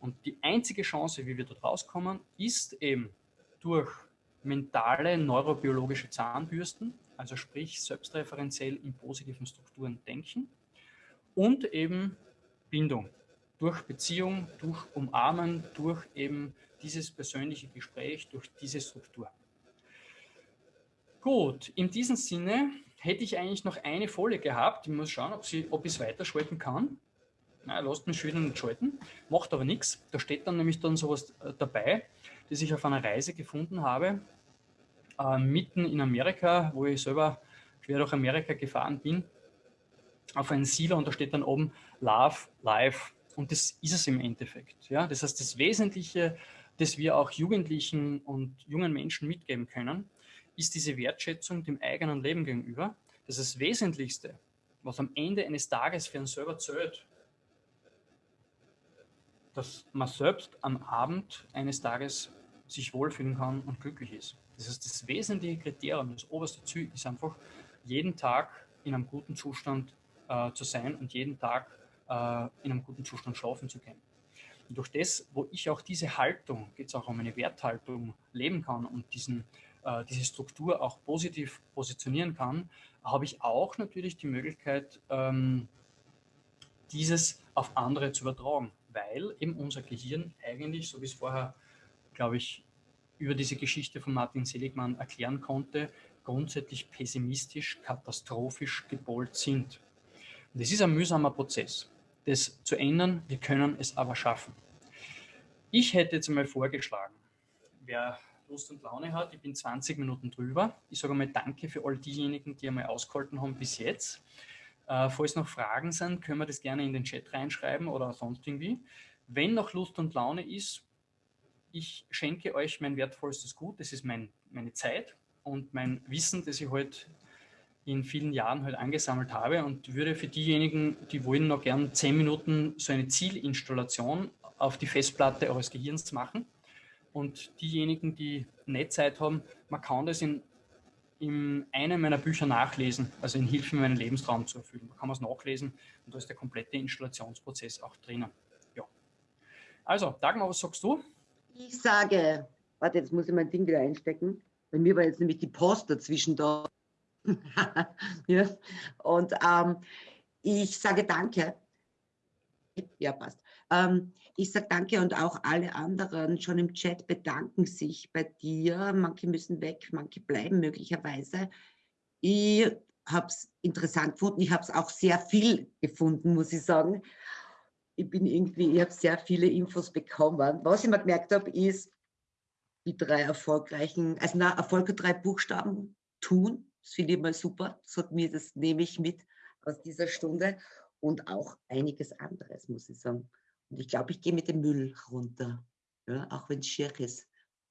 Und die einzige Chance, wie wir dort rauskommen, ist eben durch mentale neurobiologische Zahnbürsten, also sprich selbstreferenziell in positiven Strukturen denken und eben Bindung durch Beziehung, durch Umarmen, durch eben dieses persönliche Gespräch, durch diese Struktur. Gut, in diesem Sinne hätte ich eigentlich noch eine Folie gehabt. Ich muss schauen, ob, sie, ob ich es weiterschalten kann. Na, lasst mich schon wieder nicht schalten, macht aber nichts. Da steht dann nämlich dann sowas äh, dabei, das ich auf einer Reise gefunden habe, äh, mitten in Amerika, wo ich selber quer durch Amerika gefahren bin, auf einen Silo und da steht dann oben Love, Life, und das ist es im Endeffekt. Ja? Das heißt, das Wesentliche, das wir auch Jugendlichen und jungen Menschen mitgeben können, ist diese Wertschätzung dem eigenen Leben gegenüber. Das ist das Wesentlichste, was am Ende eines Tages für einen selber zählt, dass man selbst am Abend eines Tages sich wohlfühlen kann und glücklich ist. Das ist das wesentliche Kriterium, das oberste Ziel ist einfach, jeden Tag in einem guten Zustand äh, zu sein und jeden Tag in einem guten Zustand schlafen zu können. Und durch das, wo ich auch diese Haltung, geht es auch um eine Werthaltung, leben kann und diesen, äh, diese Struktur auch positiv positionieren kann, habe ich auch natürlich die Möglichkeit, ähm, dieses auf andere zu übertragen, weil eben unser Gehirn eigentlich, so wie es vorher, glaube ich, über diese Geschichte von Martin Seligmann erklären konnte, grundsätzlich pessimistisch, katastrophisch gepolt sind. Und das ist ein mühsamer Prozess das zu ändern. Wir können es aber schaffen. Ich hätte jetzt einmal vorgeschlagen, wer Lust und Laune hat, ich bin 20 Minuten drüber. Ich sage einmal Danke für all diejenigen, die einmal ausgehalten haben bis jetzt. Äh, falls noch Fragen sind, können wir das gerne in den Chat reinschreiben oder sonst irgendwie. Wenn noch Lust und Laune ist, ich schenke euch mein wertvollstes Gut, das ist mein, meine Zeit und mein Wissen, das ich heute halt in vielen Jahren halt angesammelt habe und würde für diejenigen, die wollen, noch gern zehn Minuten so eine Zielinstallation auf die Festplatte eures Gehirns machen. Und diejenigen, die nicht Zeit haben, man kann das in, in einem meiner Bücher nachlesen, also in Hilfe, meinen Lebensraum zu erfüllen. Da kann man es nachlesen und da ist der komplette Installationsprozess auch drinnen. Ja. Also, Dagmar, was sagst du? Ich sage, warte, jetzt muss ich mein Ding wieder einstecken. Bei mir war jetzt nämlich die Post dazwischen da. ja. Und ähm, ich sage danke. Ja, passt. Ähm, ich sage danke und auch alle anderen schon im Chat bedanken sich bei dir. Manche müssen weg, manche bleiben möglicherweise. Ich habe es interessant gefunden. Ich habe es auch sehr viel gefunden, muss ich sagen. Ich bin irgendwie, ich habe sehr viele Infos bekommen. Was ich mir gemerkt habe, ist, die drei erfolgreichen, also na, Erfolge drei Buchstaben tun, das finde ich mal super. Das hat mir, das nehme ich mit aus dieser Stunde und auch einiges anderes, muss ich sagen. Und ich glaube, ich gehe mit dem Müll runter, ja, auch wenn es schier ist.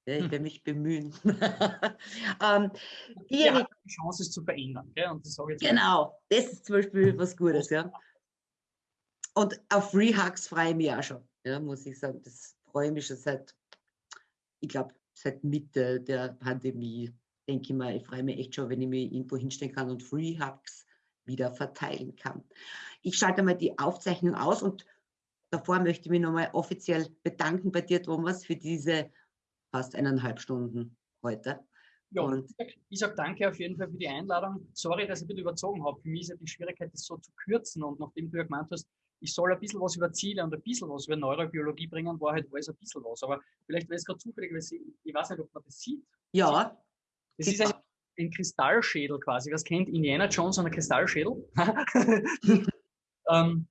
Ja, ich hm. werde mich bemühen. ähm, ja, die Chance ist zu verändern. Gell? Und das genau, das ist zum Beispiel was Gutes. Ja. Und auf Free Hugs freue ich mich auch schon, ja, muss ich sagen. Das freue ich mich schon seit, ich glaube, seit Mitte der Pandemie denke ich mal, ich freue mich echt schon, wenn ich mich irgendwo hinstellen kann und Free Hugs wieder verteilen kann. Ich schalte mal die Aufzeichnung aus und davor möchte ich mich nochmal offiziell bedanken bei dir, Thomas, für diese fast eineinhalb Stunden heute. Ja, und ich sage danke auf jeden Fall für die Einladung. Sorry, dass ich ein bisschen überzogen habe. Für mich ist ja die Schwierigkeit, das so zu kürzen. Und nachdem du ja gemeint hast, ich soll ein bisschen was über Ziele und ein bisschen was über Neurobiologie bringen, war halt alles ein bisschen was. Aber vielleicht wäre es gerade zufällig, weil ich, ich weiß nicht, ob man das sieht. Ja, das ist ein, ein, Kristallschädel quasi. Was kennt Indiana Jones einen Kristallschädel? ähm,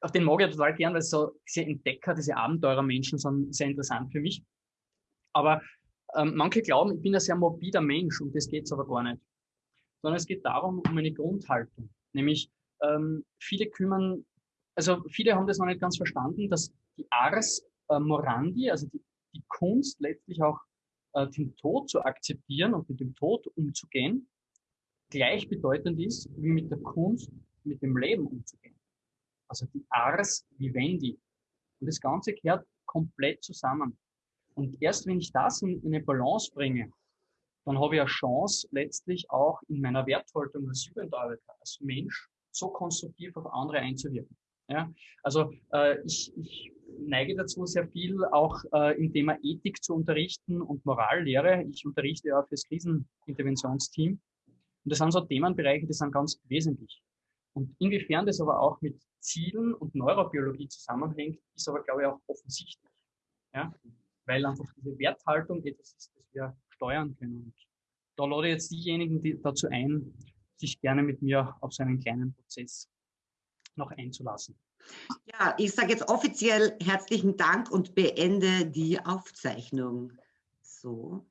auf den mag ich total gern, weil so diese Entdecker, diese Abenteurermenschen sind sehr interessant für mich. Aber ähm, manche glauben, ich bin ein sehr morbider Mensch und das geht es aber gar nicht. Sondern es geht darum, um eine Grundhaltung. Nämlich, ähm, viele kümmern also viele haben das noch nicht ganz verstanden, dass die Ars äh, Morandi, also die, die Kunst letztlich auch äh, den Tod zu akzeptieren und mit dem Tod umzugehen, gleichbedeutend ist, wie mit der Kunst mit dem Leben umzugehen. Also die Ars Vivendi. Und das Ganze gehört komplett zusammen. Und erst wenn ich das in, in eine Balance bringe, dann habe ich eine Chance, letztlich auch in meiner Werthaltung als Jugendarbeiter, als Mensch, so konstruktiv auf andere einzuwirken. Ja? Also äh, ich, ich neige dazu, sehr viel auch äh, im Thema Ethik zu unterrichten und Morallehre. Ich unterrichte ja fürs Kriseninterventionsteam. Und das sind so Themenbereiche, die sind ganz wesentlich. Und inwiefern das aber auch mit Zielen und Neurobiologie zusammenhängt, ist aber, glaube ich, auch offensichtlich. Ja? Weil einfach diese Werthaltung etwas ist, das wir steuern können. Und da lade ich jetzt diejenigen die dazu ein, sich gerne mit mir auf so einen kleinen Prozess noch einzulassen. Ja, ich sage jetzt offiziell herzlichen Dank und beende die Aufzeichnung. So.